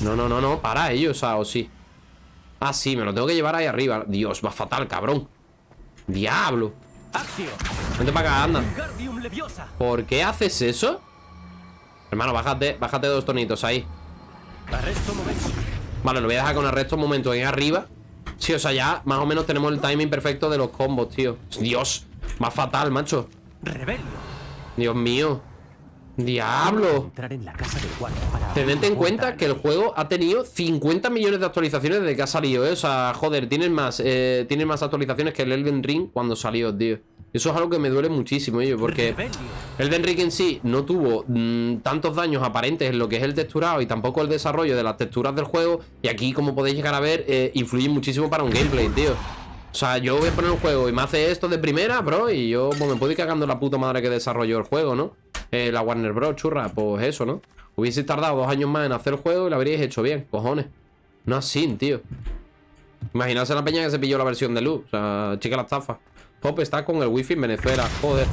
No, no, no, no, para ellos, o sea, o sí. Ah, sí, me lo tengo que llevar ahí arriba. Dios, va fatal, cabrón. Diablo. Vente para acá, anda. ¿Por qué haces eso? Hermano, bájate, bájate dos tonitos ahí. Vale, lo voy a dejar con arresto un momento ahí arriba. Sí, o sea, ya más o menos tenemos el timing perfecto de los combos, tío. Dios, va fatal, macho. Dios mío. Diablo. Entrar en la casa del guardia para Tened en cuenta que el juego ha tenido 50 millones de actualizaciones desde que ha salido, ¿eh? O sea, joder, tienen más, eh, tienen más actualizaciones que el Elden Ring cuando salió, tío. Eso es algo que me duele muchísimo, yo, porque. Elden Ring en sí no tuvo mm, tantos daños aparentes en lo que es el texturado y tampoco el desarrollo de las texturas del juego. Y aquí, como podéis llegar a ver, eh, influye muchísimo para un gameplay, tío. O sea, yo voy a poner un juego y me hace esto de primera, bro, y yo pues, me puedo ir cagando la puta madre que desarrolló el juego, ¿no? Eh, la Warner Bros, churra, pues eso, ¿no? Hubiese tardado dos años más en hacer el juego y lo habríais hecho bien, cojones. No así, tío. Imaginarse la peña que se pilló la versión de luz. O sea, chica la estafa. Pop está con el wifi en Venezuela, joder.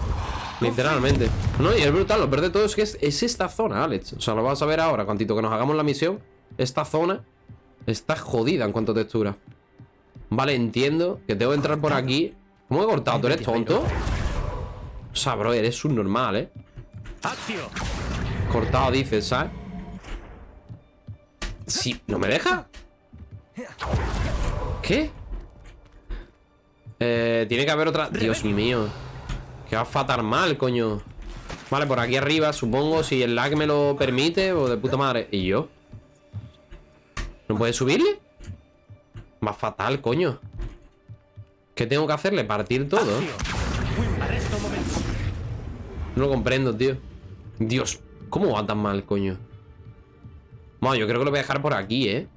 Literalmente. No, y es brutal, lo peor de todo es que es, es esta zona, Alex. O sea, lo vas a ver ahora, cuantito que nos hagamos la misión. Esta zona está jodida en cuanto a textura. Vale, entiendo que tengo que entrar por aquí. ¿Cómo he cortado? ¿Tú eres tonto? O sea, bro, eres un normal, ¿eh? Cortado, dices, ¿sabes? Sí, ¿no me deja? ¿Qué? Eh, tiene que haber otra... Dios mío Que va a fatal mal, coño Vale, por aquí arriba, supongo Si el lag me lo permite, o de puta madre ¿Y yo? ¿No puede subirle? Va fatal, coño ¿Qué tengo que hacerle? ¿Partir todo? No lo comprendo, tío Dios, ¿cómo va tan mal, coño? Bueno, yo creo que lo voy a dejar por aquí, ¿eh?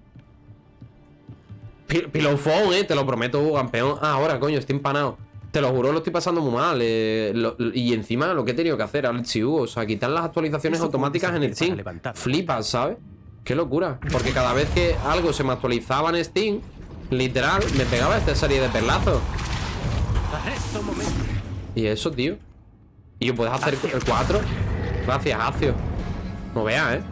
Pi- Pilofón, ¿eh? Te lo prometo, campeón Ah, ahora, coño, estoy empanado Te lo juro, lo estoy pasando muy mal eh, lo- Y encima lo que he tenido que hacer, Alex y Hugo O sea, quitar las actualizaciones automáticas en el Steam. Flipas, ¿sabes? Qué locura Porque cada vez que algo se me actualizaba en Steam Literal, me pegaba esta serie de perlazos y eso, tío. ¿Y puedes hacer el 4? Gracias, Acio. No veas, ¿eh?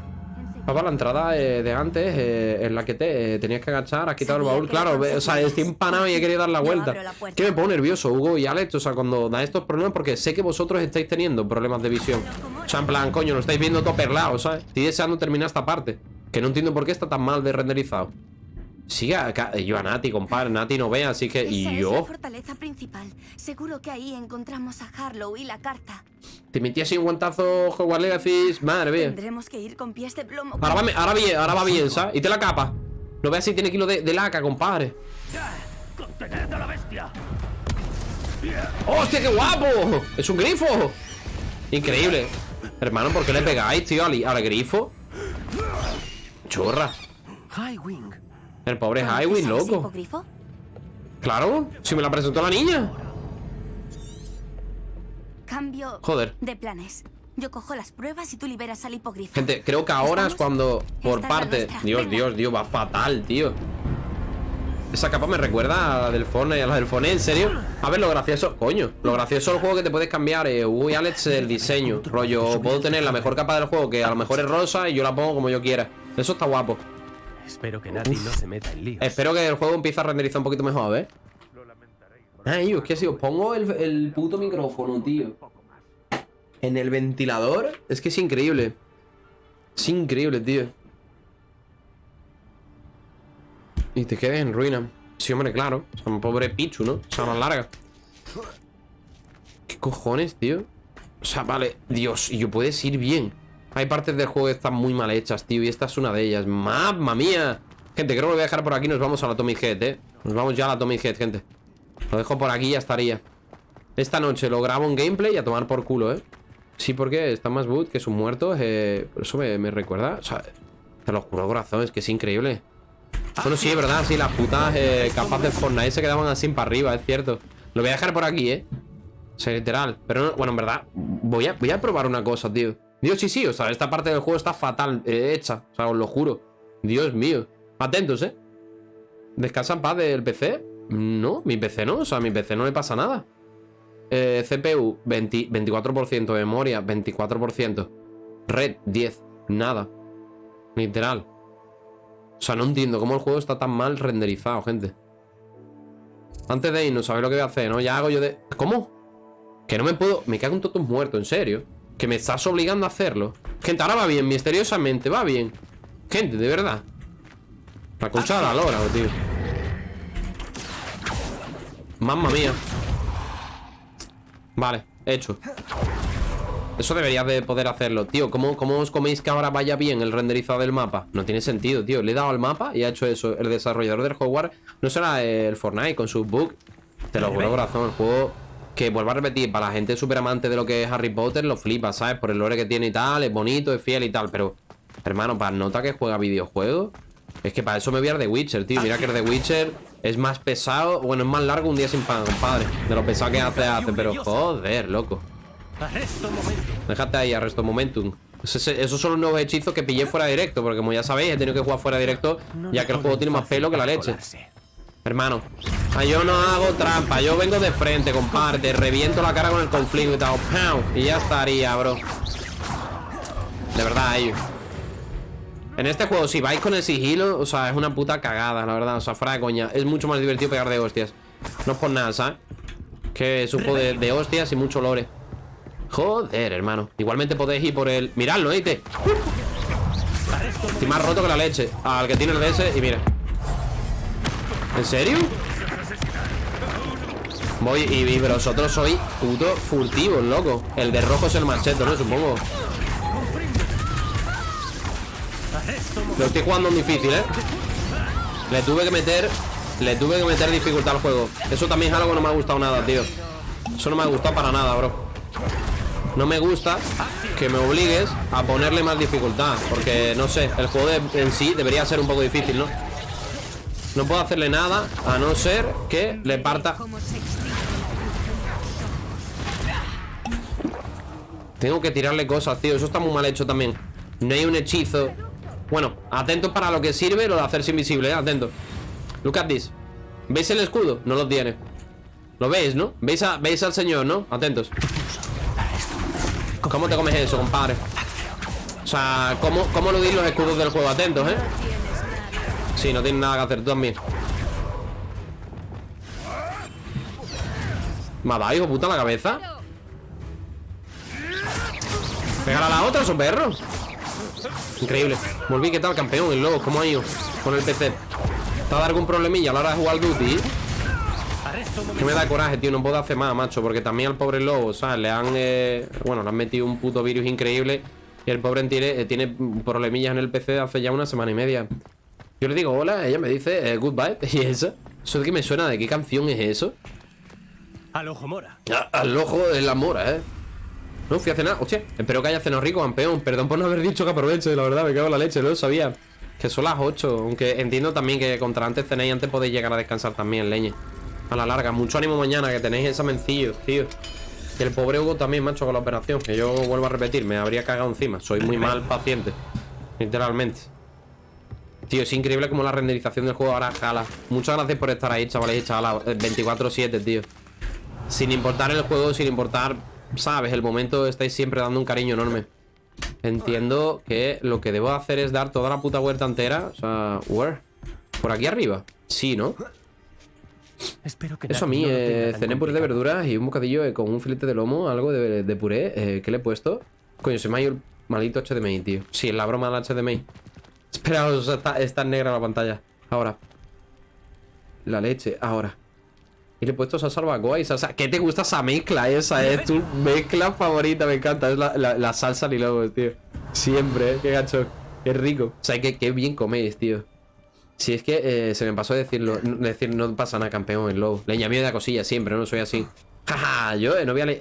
Papá, la entrada eh, de antes, eh, en la que te eh, tenías que agachar, has quitado el baúl. Claro, o sea, estoy empanado y he querido dar la Yo vuelta. Que me pongo nervioso, Hugo y Alex, o sea, cuando da estos problemas, porque sé que vosotros estáis teniendo problemas de visión. O sea, en plan, coño, lo estáis viendo todo perlado, ¿sabes? Estoy deseando terminar esta parte. Que no entiendo por qué está tan mal de renderizado. Sigue acá, yo a Nati, compadre, Nati no ve, así que. Y es la yo. fortaleza principal. Seguro que ahí encontramos a Harlow y la carta. Te metí así un guantazo, Hogwarts Legacy, madre mía. Tendremos que ir con pies de plomo. Ahora va, ahora bien, ahora va bien, ¿sabes? Y te la capa. No veas si tiene kilo de, de laca, compadre. Contened a la bestia. ¡Hostia, qué guapo! ¡Es un grifo! Increíble. Hermano, ¿por qué le pegáis, tío, al, al grifo? Chorra. High Wing. El pobre ¿Conoces Highway, loco. hipogrifo? Claro, si me la presentó la niña. Cambio Joder. de planes. Yo cojo las pruebas y tú liberas al hipogrifo. Gente, creo que ahora es cuando, por Esta parte... Dios, Venga. Dios, Dios, va fatal, tío. Esa capa me recuerda a la del Fortnite, a la del Fortnite, ¿en serio? A ver, lo gracioso... Coño, lo gracioso del juego que te puedes cambiar, eh, Hugo y Alex, el diseño. Rollo, puedo tener la mejor capa del juego, que a lo mejor es rosa, y yo la pongo como yo quiera. Eso está guapo. Espero que Nati no se meta en líos. Espero que el juego empiece a renderizar un poquito mejor, ¿eh? Ay, es que si os pongo el, el puto micrófono, tío. En el ventilador Es que es increíble. Es increíble, tío. Y te quedes en ruina. Sí, hombre, claro. O sea, un pobre Pichu, ¿no? O sea, más larga. ¿Qué cojones, tío? O sea, vale Dios, y yo puedes ir bien Hay partes del juego que están muy mal hechas, tío Y esta es una de ellas. ¡Mamma mía! Gente, creo que lo voy a dejar por aquí Nos vamos a la Tommy Head, eh. Nos vamos ya a la Tommy Head, gente. Lo dejo por aquí y ya estaría. Esta noche lo grabo en gameplay y a tomar por culo, eh. Sí, porque está más boot que sus muertos eh, eso me, me recuerda O sea, te lo juro, corazón Es que es increíble. Bueno, sí, es verdad Sí, las putas eh, capas de Fortnite se quedaban así para arriba, es cierto. Lo voy a dejar por aquí, eh. O sea, literal Pero no- bueno, en verdad voy a, voy a probar una cosa, tío Dios, sí, sí, o sea, esta parte del juego está fatal eh, hecha O sea, os lo juro Dios mío Atentos, eh ¿Descansa en paz del PC? No, mi PC no, o sea, a mi PC no le pasa nada eh, CPU 20 24% Memoria 24% Red 10 Nada Literal O sea, no entiendo cómo el juego está tan mal renderizado, gente Antes de irnos, ¿sabéis lo que voy a hacer? ¿No? Ya hago yo de... ¿Cómo? Que no me puedo... Me cago en todos muerto, en serio Que me estás obligando a hacerlo. Gente, ahora va bien, misteriosamente, va bien. Gente, de verdad. La concha de la lora, tío. Mamma mía. Vale, hecho. Eso deberías de poder hacerlo. Tío, ¿cómo, ¿cómo os coméis que ahora vaya bien el renderizado del mapa? No tiene sentido, tío. Le he dado al mapa y ha hecho eso. El desarrollador del Hogwarts No será el Fortnite con sus bugs Te lo juro, corazón El juego que vuelvo a repetir Para la gente súper amante de lo que es Harry Potter Lo flipa, ¿sabes? Por el lore que tiene y tal Es bonito, es fiel y tal Pero, hermano, para nota que juega videojuegos Es que para eso me voy a The Witcher, tío Mira que el The Witcher es más pesado Bueno, es más largo un día sin pan, compadre De lo pesado que hace, hace Pero, joder, loco. Déjate ahí, arresto momentum. Esos son los nuevos hechizos que pillé fuera directo. Porque como ya sabéis, he tenido que jugar fuera directo. Ya que el juego tiene más pelo que la leche. Hermano. Ah, yo no hago trampa. Yo vengo de frente, compadre. Te reviento la cara con el conflicto y tal. ¡Pau! Y ya estaría, bro. De verdad, ellos. En este juego, si vais con el sigilo, o sea, es una puta cagada, la verdad. O sea, fuera. Es mucho más divertido pegar de hostias. No es por nada, ¿sabes? Que es de, hostias y mucho lore. Joder, hermano. Igualmente podéis ir por el... Miradlo, ¿oíste? Estoy más roto que la leche. Al que tiene el DS y mira. ¿En serio? Voy y, y vosotros sois puto furtivos, loco. El de rojo es el macheto, ¿no? Supongo. Lo estoy jugando difícil, ¿eh? Le tuve que meter... Le tuve que meter dificultad al juego. Eso también es algo que no me ha gustado nada, tío. Eso no me ha gustado para nada, bro. No me gusta que me obligues a ponerle más dificultad Porque, no sé, el juego en sí debería ser un poco difícil, ¿no? No puedo hacerle nada a no ser que le parta Tengo que tirarle cosas, tío Eso está muy mal hecho también No hay un hechizo Bueno, atentos para lo que sirve lo de hacerse invisible, ¿eh? Atentos Look at this ¿Veis el escudo? No lo tiene ¿Lo veis, no? ¿Veis, a- ¿Veis al señor, no? Atentos ¿Cómo te comes eso, compadre? O sea, ¿cómo, cómo eludir los escudos del juego? Atentos, ¿eh? Sí, no tienen nada que hacer, tú también ¿Me ha dado, hijo puta, la cabeza? Pégala a la otra, esos perros Increíble Volví, ¿qué tal, campeón? El lobo, ¿cómo ha ido? Con el PC ¿Te ha dado algún problemilla a la hora de jugar al Duty? Que me da coraje, tío, no puedo hacer más, macho Porque también al pobre lobo, ¿sabes? Le han, eh, bueno, le han metido un puto virus increíble Y el pobre tiene, eh, tiene problemillas en el PC hace ya una semana y media Yo le digo hola, ella me dice eh, goodbye ¿Y eso? ¿Eso de qué me suena? ¿De qué canción es eso? Al ojo mora. Ah, Al ojo de la mora, ¿eh? No fui a cenar, hostia Espero que haya cenado rico, campeón. Perdón por no haber dicho que aproveche, la verdad, me cago en la leche No lo sabía. Que son las 8 Aunque entiendo también que contra antes cenéis Antes podéis llegar a descansar también, leñe. A la larga, mucho ánimo mañana Que tenéis examencillos, tío. Y el pobre Hugo también, macho, con la operación. Que yo vuelvo a repetir, me habría cagado encima. Soy muy mal paciente Literalmente. Tío, es increíble como la renderización del juego ahora jala. Muchas gracias por estar ahí, chavales y chavalas 24-7, tío. Sin importar el juego, sin importar, ¿sabes? El momento estáis siempre dando un cariño enorme. Entiendo que lo que debo hacer es dar toda la puta vuelta entera. O sea, where? ¿Por aquí arriba? Sí, ¿no? Espero que Eso a mí, no eh, cené puré de verduras y un bocadillo eh, con un filete de lomo, algo de, de puré. Eh, ¿Qué le he puesto? Coño, se me ha ido el maldito HDMI, tío. Sí, es la broma del HDMI. Espera, o sea, está, está negra la pantalla. Ahora. La leche, ahora. Le he puesto salsa barbacoa y salsa. ¿Qué te gusta esa mezcla? Esa es tu mezcla favorita, me encanta. Es la, la, la salsa ni lobos, tío. Siempre, ¿eh? Qué gacho. Qué rico. O sea, que qué bien coméis, tío. Si es que eh, se me pasó decirlo, decir no pasa nada, campeón, el lobo. Leña mía de cosillas siempre, no soy así. Jaja, yo no voy a le-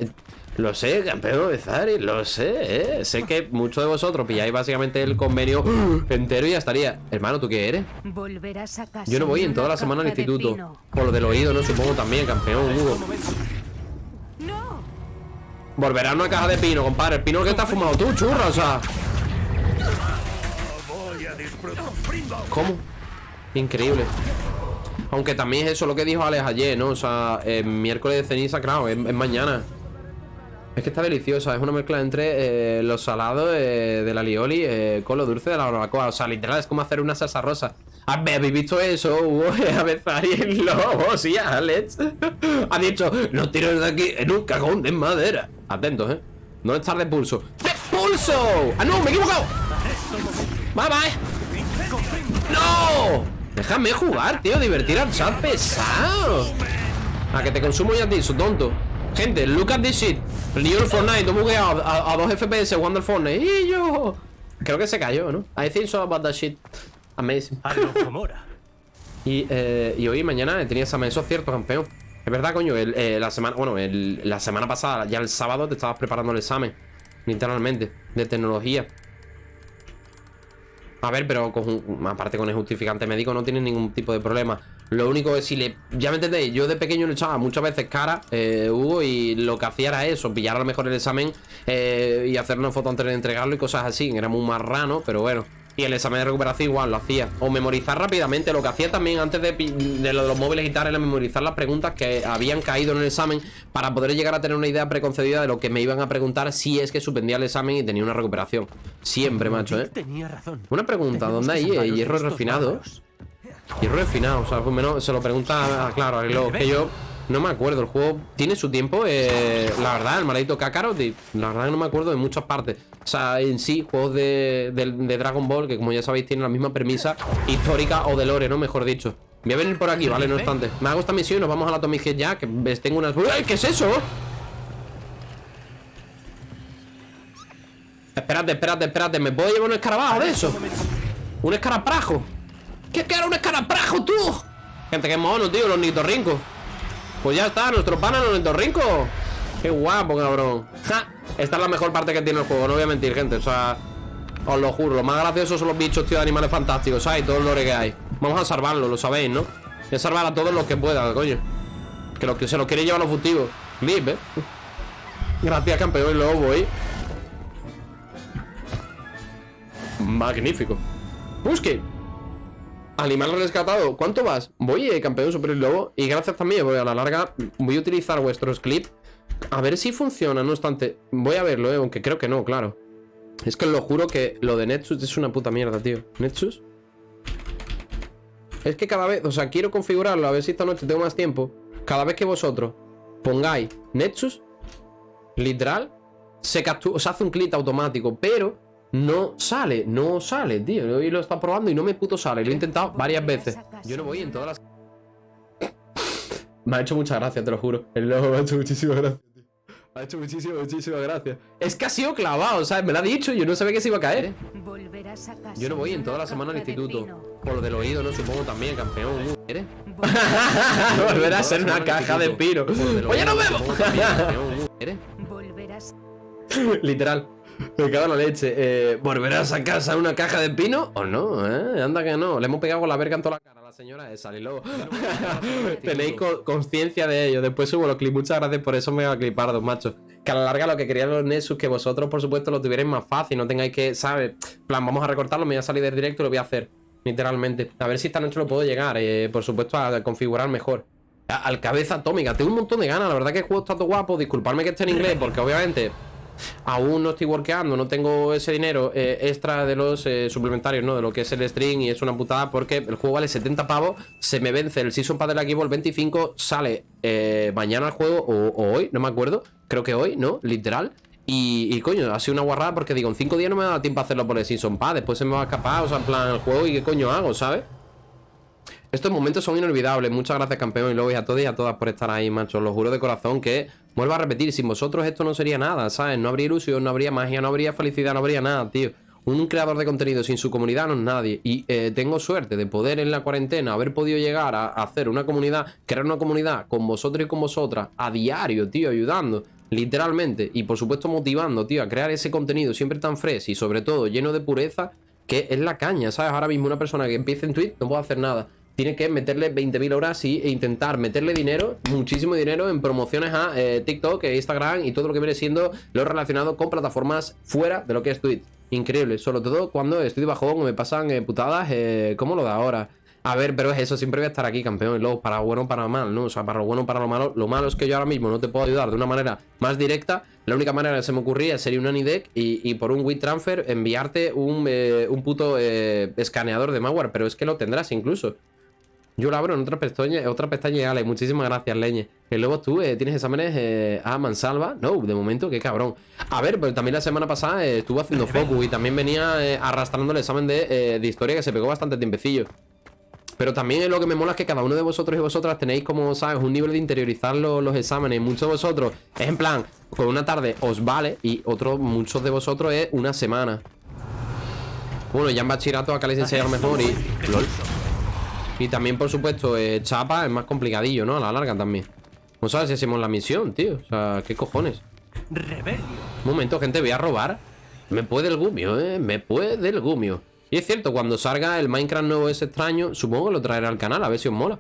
Lo sé, campeón de Zari, lo sé, eh. Sé que muchos de vosotros pilláis básicamente el convenio entero y ya estaría. Hermano, ¿tú qué eres? Volverás a casa. Yo no voy en toda la semana al instituto. Por lo del oído, ¿no? Supongo también, campeón, Hugo. ¡No! Volverá a una caja de pino, compadre. El pino que te has fumado tú, churra, o sea. ¿Cómo? Increíble. Aunque también es eso lo que dijo Alex ayer, ¿no? O sea, el miércoles de ceniza, claro, es, es mañana. Es que está deliciosa, es una mezcla entre eh, los salados eh, de la lioli eh, con lo dulce de la barbacoa. O sea, literal, es como hacer una salsa rosa. A ver, ¿Habéis visto eso? Hugo? A ver, el lobo, sí, Alex. Ha dicho, no tires de aquí en un cajón de madera. Atentos, ¿eh? No estar de pulso. ¡De pulso! ¡Ah, no! ¡Me he equivocado! ¡Bye, bye! ¡No! Déjame jugar, tío. Divertir al chat pesado. A que te consumo ya a ti, tonto. Gente, look at this shit. Del Fortnite, todo bugueado a, a 2 FPS jugando al Fortnite. Y yo. Creo que se cayó, ¿no? I think so about that shit. Amazing. A lo Komora. Y, eh, y hoy y mañana tenía examen, eso es cierto, campeón. Es verdad, coño, el, eh, la semana, bueno, el- la semana pasada, ya el sábado te estabas preparando el examen, literalmente, de tecnología. A ver, pero con aparte con el justificante médico no tiene ningún tipo de problema. Lo único es si le. Ya me entendéis, yo de pequeño le echaba muchas veces cara, eh, Hugo, y lo que hacía era eso, pillar a lo mejor el examen eh, y hacer una foto antes de entregarlo y cosas así. Era muy marrano, pero bueno. Y el examen de recuperación igual lo hacía. O memorizar rápidamente. Lo que hacía también antes de, de lo de los móviles y tal era memorizar las preguntas que habían caído en el examen para poder llegar a tener una idea preconcebida de lo que me iban a preguntar si es que suspendía el examen y tenía una recuperación. Siempre, macho, ¿eh? Tenía razón. Una pregunta, ¿dónde que hay hierro refinado? Bárbaros. Hierro refinado, o sea, pues menos se lo pregunta, ah, claro, a Lilo, que yo no me acuerdo, el juego tiene su tiempo, eh, la verdad, el maldito Kakarot, y la verdad que no me acuerdo de muchas partes. O sea, en sí, juegos de, de- de Dragon Ball, que como ya sabéis, tienen la misma premisa histórica o de lore, ¿no? Mejor dicho. Voy a venir por aquí, ¿vale? No obstante. Me hago esta misión y nos vamos a la Atomic Head ya, que tengo unas... ¡Uy, qué es eso! Espérate, espérate, espérate, ¿me puedo llevar un escarabajo de eso? ¿Un escaraprajo? ¿Qué que era un escaraprajo, tú? Gente, qué mono, tío, los nitorrincos Pues ya está, nuestro pana, los nitorrincos Qué guapo, cabrón. Ja, Esta es la mejor parte que tiene el juego, no voy a mentir, gente O sea, os lo juro. Lo más gracioso son los bichos, tío, de animales fantásticos ¿Sabes? Todo el que hay. Vamos a salvarlo, lo sabéis, ¿no? Voy a salvar a todos los que pueda, coño. Que los que se los quieren llevar los furtivos Live, ¿eh? Gracias, campeón, y luego voy. Magnífico. Busque Animal rescatado. ¿Cuánto vas? Voy, eh, campeón super lobo. Y gracias también, voy a la larga. Voy a utilizar vuestros clips. A ver si funciona, no obstante. Voy a verlo, eh, aunque creo que no, claro. Es que lo juro que lo de Nexus es una puta mierda, tío. ¿Nexus? Es que cada vez, o sea, quiero configurarlo, a ver si esta noche tengo más tiempo. Cada vez que vosotros pongáis Nexus, literal, se captura, se hace un clip automático, pero no sale, no sale, tío. Hoy lo está probando y no me puto sale. Lo he intentado varias veces. Yo no voy en todas las. Me ha hecho mucha gracia, te lo juro. El lobo me ha hecho muchísimas gracias, tío. Me ha hecho muchísimas, muchísimas gracias. Es que ha sido clavado, ¿sabes? Me lo ha dicho y yo no sabía que se iba a caer. ¿eh? Volverás a casa. Yo no voy en toda la semana al instituto. pino. Por lo del oído, no supongo también, campeón. ¿Eres? Volverás- Volver a ser una caja de piro. Oye, no vemos. ¿Eres? Volverás. Literal. Me cago en la leche. Eh, ¿Volverás a casa una caja de pino? ¿O no? ¿Eh? Anda que no. Le hemos pegado con la verga en toda la cara a la señora esa. Y luego. Tenéis co- conciencia de ello. Después subo los clips. Muchas gracias por eso, mega clipardos, macho. Que a la larga lo que querían los Nexus, que vosotros, por supuesto, lo tuvierais más fácil. No tengáis que, ¿sabes? Plan, vamos a recortarlo. Me voy a salir del directo y lo voy a hacer. Literalmente. A ver si esta noche lo puedo llegar. eh, por supuesto, a configurar mejor. Al cabeza atómica. Tengo un montón de ganas. La verdad que el juego está todo guapo. Disculpadme que esté en inglés, porque obviamente aún no estoy workeando, no tengo ese dinero eh, extra de los eh, suplementarios, ¿no? De lo que es el string y es una putada porque el juego vale 70 pavos, se me vence el Season Pass del equipo el 25, sale eh, mañana el juego o, hoy, no me acuerdo, creo que hoy, ¿no? Literal. Y, y, coño, ha sido una guarrada porque digo, en 5 días no me da tiempo a hacerlo por el Season Pass, después se me va a escapar, o sea, en plan el juego y qué coño hago, ¿sabes? Estos momentos son inolvidables. Muchas gracias, campeón. Y luego y a todos y a todas por estar ahí, macho. Lo juro de corazón que vuelvo a repetir. Sin vosotros esto no sería nada, ¿sabes? No habría ilusión, no habría magia, no habría felicidad, no habría nada, tío. Un creador de contenido sin su comunidad no es nadie. Y eh, tengo suerte de poder en la cuarentena haber podido llegar a, hacer una comunidad, crear una comunidad con vosotros y con vosotras a diario, tío, ayudando. Literalmente. Y por supuesto motivando, tío, a crear ese contenido siempre tan fresh y sobre todo lleno de pureza, que es la caña, ¿sabes? Ahora mismo una persona que empiece en Twitch no puede hacer nada. Tiene que meterle 20.000 horas y, e intentar meterle dinero, muchísimo dinero en promociones a eh, TikTok, e Instagram y todo lo que viene siendo lo relacionado con plataformas fuera de lo que es Twitch. Increíble, sobre todo cuando estoy bajón o me pasan eh, putadas eh, como lo de ahora. A ver, pero es eso, siempre voy a estar aquí, campeón. Y luego, para bueno para mal, ¿no? O sea, para lo bueno para lo malo. Lo malo es que yo ahora mismo no te puedo ayudar de una manera más directa. La única manera que se me ocurría sería un Anideck y, por un WeTransfer enviarte un, eh, un puto eh, escaneador de malware. Pero es que lo tendrás incluso. Yo lo abro en otra pestaña, otra pestaña Ale. Muchísimas gracias, Leñe. Que luego tú eh, tienes exámenes eh, a mansalva. No, de momento, qué cabrón. A ver, pero también la semana pasada eh, estuve haciendo focus y también venía arrastrando el examen de, de historia que se pegó bastante tiempecillo. Pero también lo que me mola es que cada uno de vosotros y vosotras tenéis como, ¿sabes? Un nivel de interiorizar lo- los exámenes. Muchos de vosotros es en plan, con una tarde os vale y otros, muchos de vosotros es una semana. Bueno, ya en bachillerato acá les enseñan mejor y... LOL. Y también, por supuesto, eh, chapa es más complicadillo, ¿no? A la larga también. No sabes si hacemos la misión, tío. O sea, ¿qué cojones? Rebelio. Un momento, gente, voy a robar. Me puede el gumio, ¿eh? Me puede el gumio. Y es cierto, cuando salga el Minecraft nuevo ese extraño, supongo que lo traerá al canal, a ver si os mola.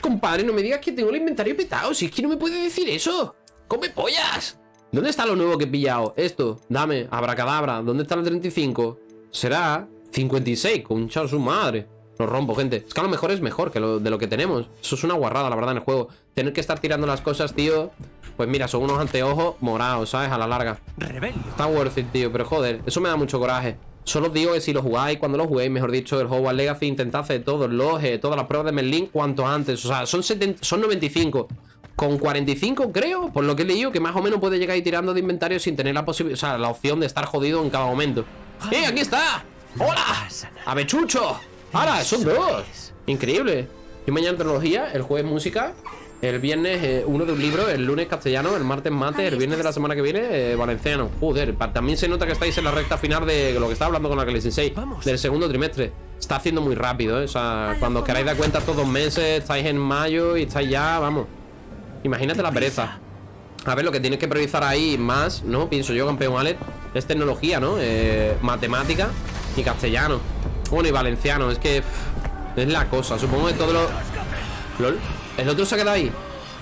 Compadre, no me digas que tengo el inventario petado, si es que no me puede decir eso. ¡Come pollas! ¿Dónde está lo nuevo que he pillado? Esto, dame, abracadabra. ¿Dónde está el 35? Será 56, concha su madre. Lo rompo, gente. Es que a lo mejor es mejor que lo de lo que tenemos. Eso es una guarrada, la verdad, en el juego. Tener que estar tirando las cosas, tío. Pues mira, son unos anteojos morados, ¿sabes? A la larga. Rebelio. Está worth it, tío, pero joder, eso me da mucho coraje. Solo os digo que si lo jugáis, cuando lo juguéis, mejor dicho, el Hogwarts Legacy, intentad hacer todos los, eh, todas las pruebas de Merlin cuanto antes. O sea, son, 70 son 95. Con 45, creo, por lo que he leído, que más o menos puede llegar ahí tirando de inventario sin tener la posibilidad, o sea, la opción de estar jodido en cada momento. ¡Eh, aquí está! ¡Hola! ¡Avechucho! ¡Hala! ¡Son dos! Increíble. Y mañana tecnología, el jueves música, el viernes eh, uno de un libro, el lunes castellano, el martes mate, el viernes de la semana que viene eh, valenciano. Joder, también se nota que estáis en la recta final de lo que estaba hablando con la Kelly Sensei, del segundo trimestre. Está haciendo muy rápido, ¿eh? O sea, cuando os queráis dar cuenta estos dos meses, estáis en mayo y estáis ya, vamos. Imagínate la pereza. A ver, lo que tienes que priorizar ahí más, ¿no? Pienso yo, campeón Alex, es tecnología, ¿no? Eh, matemática y castellano. Bueno, y valenciano, es que es la cosa. Supongo que todo lo... LOL. El otro se queda ahí.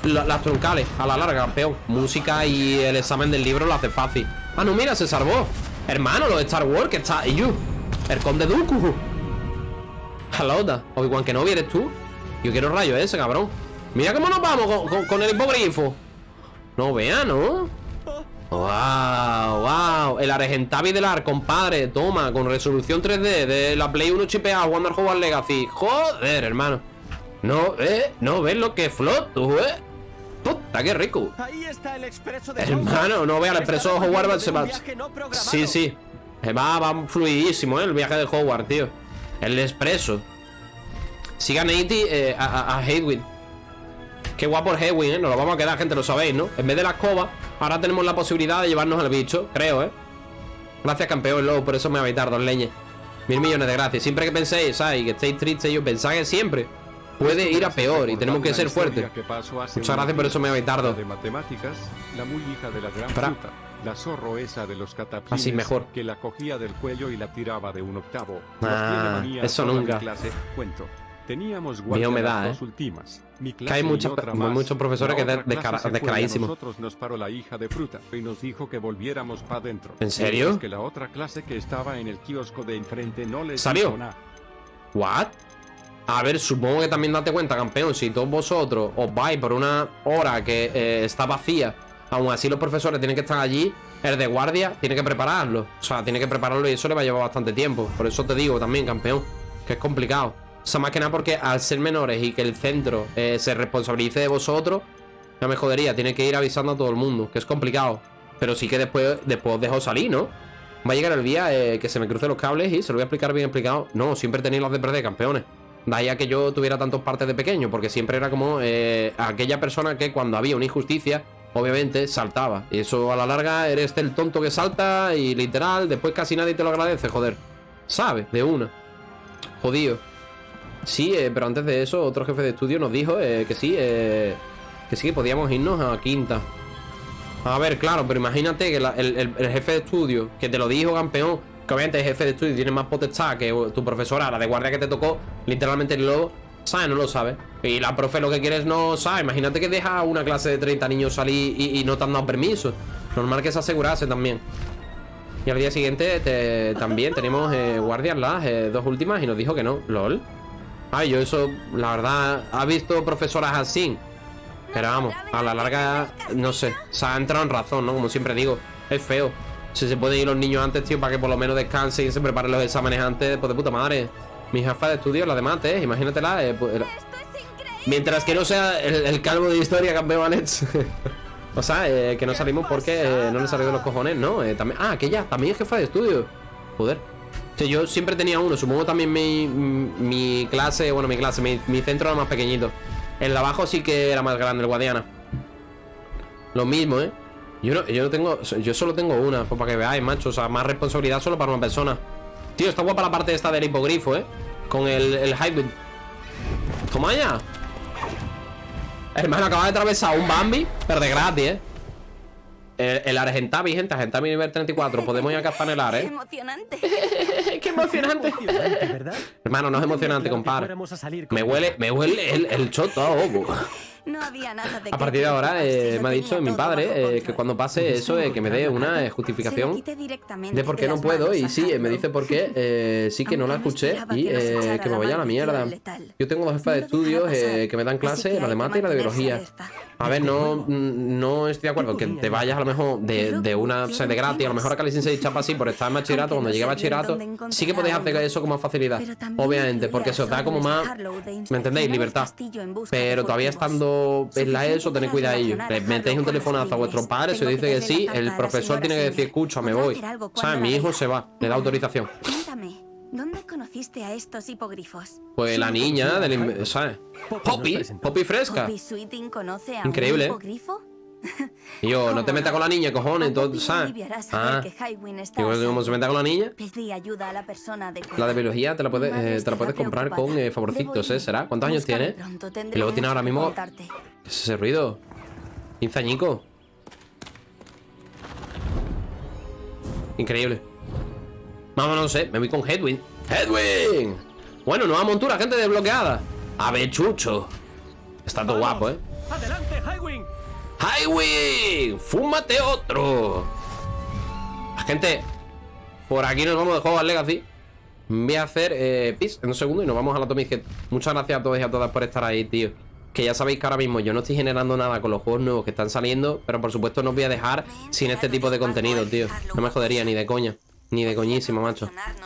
La- las troncales, a la larga, campeón. Música y el examen del libro lo hace fácil. Ah, no, mira, se salvó. Hermano, lo de Star Wars, que está. Y yo. El conde Dooku. Da. Obi-Wan Kenobi, ¿eres tú? Yo quiero rayo ese, cabrón. Mira cómo nos vamos con el hipogrifo. No vea, ¿no? Wow, wow. El Argentavi del Ar, compadre. Toma, con resolución 3D de la Play 1 chipeada al Hogwarts Legacy. Joder, hermano. No, eh, no ves lo que floto, eh. Puta, qué rico. Ahí está el expreso de Hermano, no vea el expreso de Hogwarts se va. no. Sí, sí. Va, va fluidísimo, eh, el viaje de Hogwarts, tío. El expreso. Sigan a eh, a, a. Qué guapo el Hedwig, eh. Nos lo vamos a quedar, gente, lo sabéis, ¿no? En vez de la escoba, ahora tenemos la posibilidad de llevarnos al bicho, creo, eh. Gracias, campeón, lobo, por eso me habéis tardado, leñe. Mil millones de gracias. Siempre que penséis, ¿sabes? Y que estéis tristes, yo pensad que siempre puede ir a peor y tenemos que ser fuertes. Muchas gracias por eso me habéis tardado. De matemáticas, la muy hija de la gran fruta, la zorro esa de los Así mejor. que la cogía del cuello y la tiraba de un octavo. Ah, a eso nunca. clase. Cuento. Teníamos Miedo me guardia da, las ¿eh? dos últimas. Mi Que hay clase y muchas- otra mu- más. muchos profesores La que de- otra clase descara- se fue y a descaradísimos. Nosotros nos paró la hija de fruta y nos dijo que volviéramos para adentro. ¿En serio? Que la otra clase que estaba en el kiosco de enfrente no les ¿Salió? nada. ¿What? A ver, supongo que también date cuenta, campeón, si todos vosotros os vais por una hora que eh, está vacía, aún así los profesores tienen que estar allí, el de guardia tiene que prepararlo. O sea, tiene que prepararlo y eso le va a llevar bastante tiempo. Por eso te digo también, campeón, que es complicado. O sea, más que nada porque al ser menores y que el centro eh, se responsabilice de vosotros, ya me jodería, tiene que ir avisando a todo el mundo, que es complicado. Pero sí que después, después os dejo salir, ¿no? Va a llegar el día eh, que se me crucen los cables y se lo voy a explicar bien explicado. No, siempre tenéis las de perder, campeones. De a que yo tuviera tantos partes de pequeño, porque siempre era como eh, aquella persona que cuando había una injusticia obviamente saltaba. Y eso a la larga eres el tonto que salta y literal, después casi nadie te lo agradece, joder. ¿Sabe? De una. Jodido. Sí, eh, pero antes de eso, otro jefe de estudio nos dijo eh, que sí, eh, que sí que podíamos irnos a quinta. A ver, claro, pero imagínate que el, jefe de estudio que te lo dijo, campeón, que obviamente el jefe de estudio tiene más potestad que tu profesora, la de guardia que te tocó, literalmente el lobo, ¿sabes? No lo sabe. Y la profe lo que quiere es no sabe. Imagínate que deja una clase de 30 niños salir y, y no te han dado permiso. Normal que se asegurase también. Y al día siguiente te- también tenemos eh, guardias las dos últimas y nos dijo que no. LOL. Ay, yo eso, la verdad, ha visto profesoras así. Pero vamos, a la larga, no sé, se ha entrado en razón, ¿no? Como siempre digo, es feo. Si se pueden ir los niños antes, tío, para que por lo menos descansen y se preparen los exámenes antes, pues de puta madre. Mi jefa de estudio, la de imagínatela. eh, pues, mientras que no sea el, el calvo de historia, campeón Alex. o sea, eh, que no salimos porque eh, no le salió de los cojones, ¿no? Eh, también, ah, aquella, también es jefa de estudio. Joder. Sí, yo siempre tenía uno, supongo también mi, mi clase, bueno, mi clase, mi, mi centro era más pequeñito. El de abajo sí que era más grande, el Guadiana. Lo mismo, ¿eh? Yo no, yo no tengo, yo solo tengo una, pues para que veáis, macho. O sea, más responsabilidad solo para una persona. Tío, está guapa la parte esta del hipogrifo, ¿eh? Con el, el hybrid. Toma ya. Hermano, acaba de atravesar un Bambi, pero de gratis, ¿eh? El, el Argentavi, gente, Argentavi nivel 34. Podemos ir a cazar en el ar, ¡Qué ¿eh? emocionante! Hermano, no es emocionante, compadre. Me huele, me huele el, el choto a ovo. No había nada de A partir de ahora, eh, me ha dicho mi padre eh, que cuando pase eso, eh, que me dé una eh, justificación de por qué no puedo. Y sí, eh, me dice por qué. eh, sí que no la escuché y eh, que me vaya a la mierda. Yo tengo dos jefas de estudios eh, que me dan clase, la de mate y la de biología. A ver, no, no estoy de acuerdo que te vayas a lo mejor de, de una o sea, de gratis, a lo mejor a Cali Sensei chapa así por estar en bachillerato, cuando llegue a bachillerato, sí que podéis hacer eso con más facilidad. Obviamente, porque se os da como más, ¿me entendéis? Libertad. Pero todavía estando en la ESO, tened cuidadillo. Le metéis un telefonazo a vuestros padres, se os dice que sí, el profesor tiene que decir, escucha, me voy. ¿Sabes? Mi hijo se va, le da autorización. ¿Dónde conociste a estos hipogrifos? Pues la niña del... ¿Sabes? Poppy, Poppy fresca. ¿Poppy Sweeting conoce a Increíble, un hipogrifo? Y yo, no te metas con la niña, cojones, todo, ¿sabes? Ah, digo, a como se meta con la niña, Pedí ayuda a la persona adecuada. la de biología te la puedes, eh, te la puedes comprar con eh, favorcitos, ¿eh? ¿Será? ¿Cuántos años tiene? Y luego tiene ahora mismo... ¿Qué es ese ruido? 15 añicos. Increíble. Vámonos, no sé, me voy con Headwind. ¡Headwind! Bueno, nueva montura, gente desbloqueada. Ave chucho. Está todo guapo, ¿eh? ¡Adelante, Highwing! ¡Highwind! ¡Fúmate otro! Gente, por aquí nos vamos de Hogwarts Legacy. Voy a hacer eh, pis en un segundo y nos vamos a la Head. Muchas gracias a todos y a todas por estar ahí, tío. Que ya sabéis que ahora mismo yo no estoy generando nada con los juegos nuevos que están saliendo, pero por supuesto no os voy a dejar sin este tipo de contenido, tío. No me jodería ni de coña, ni de coñísimo, macho.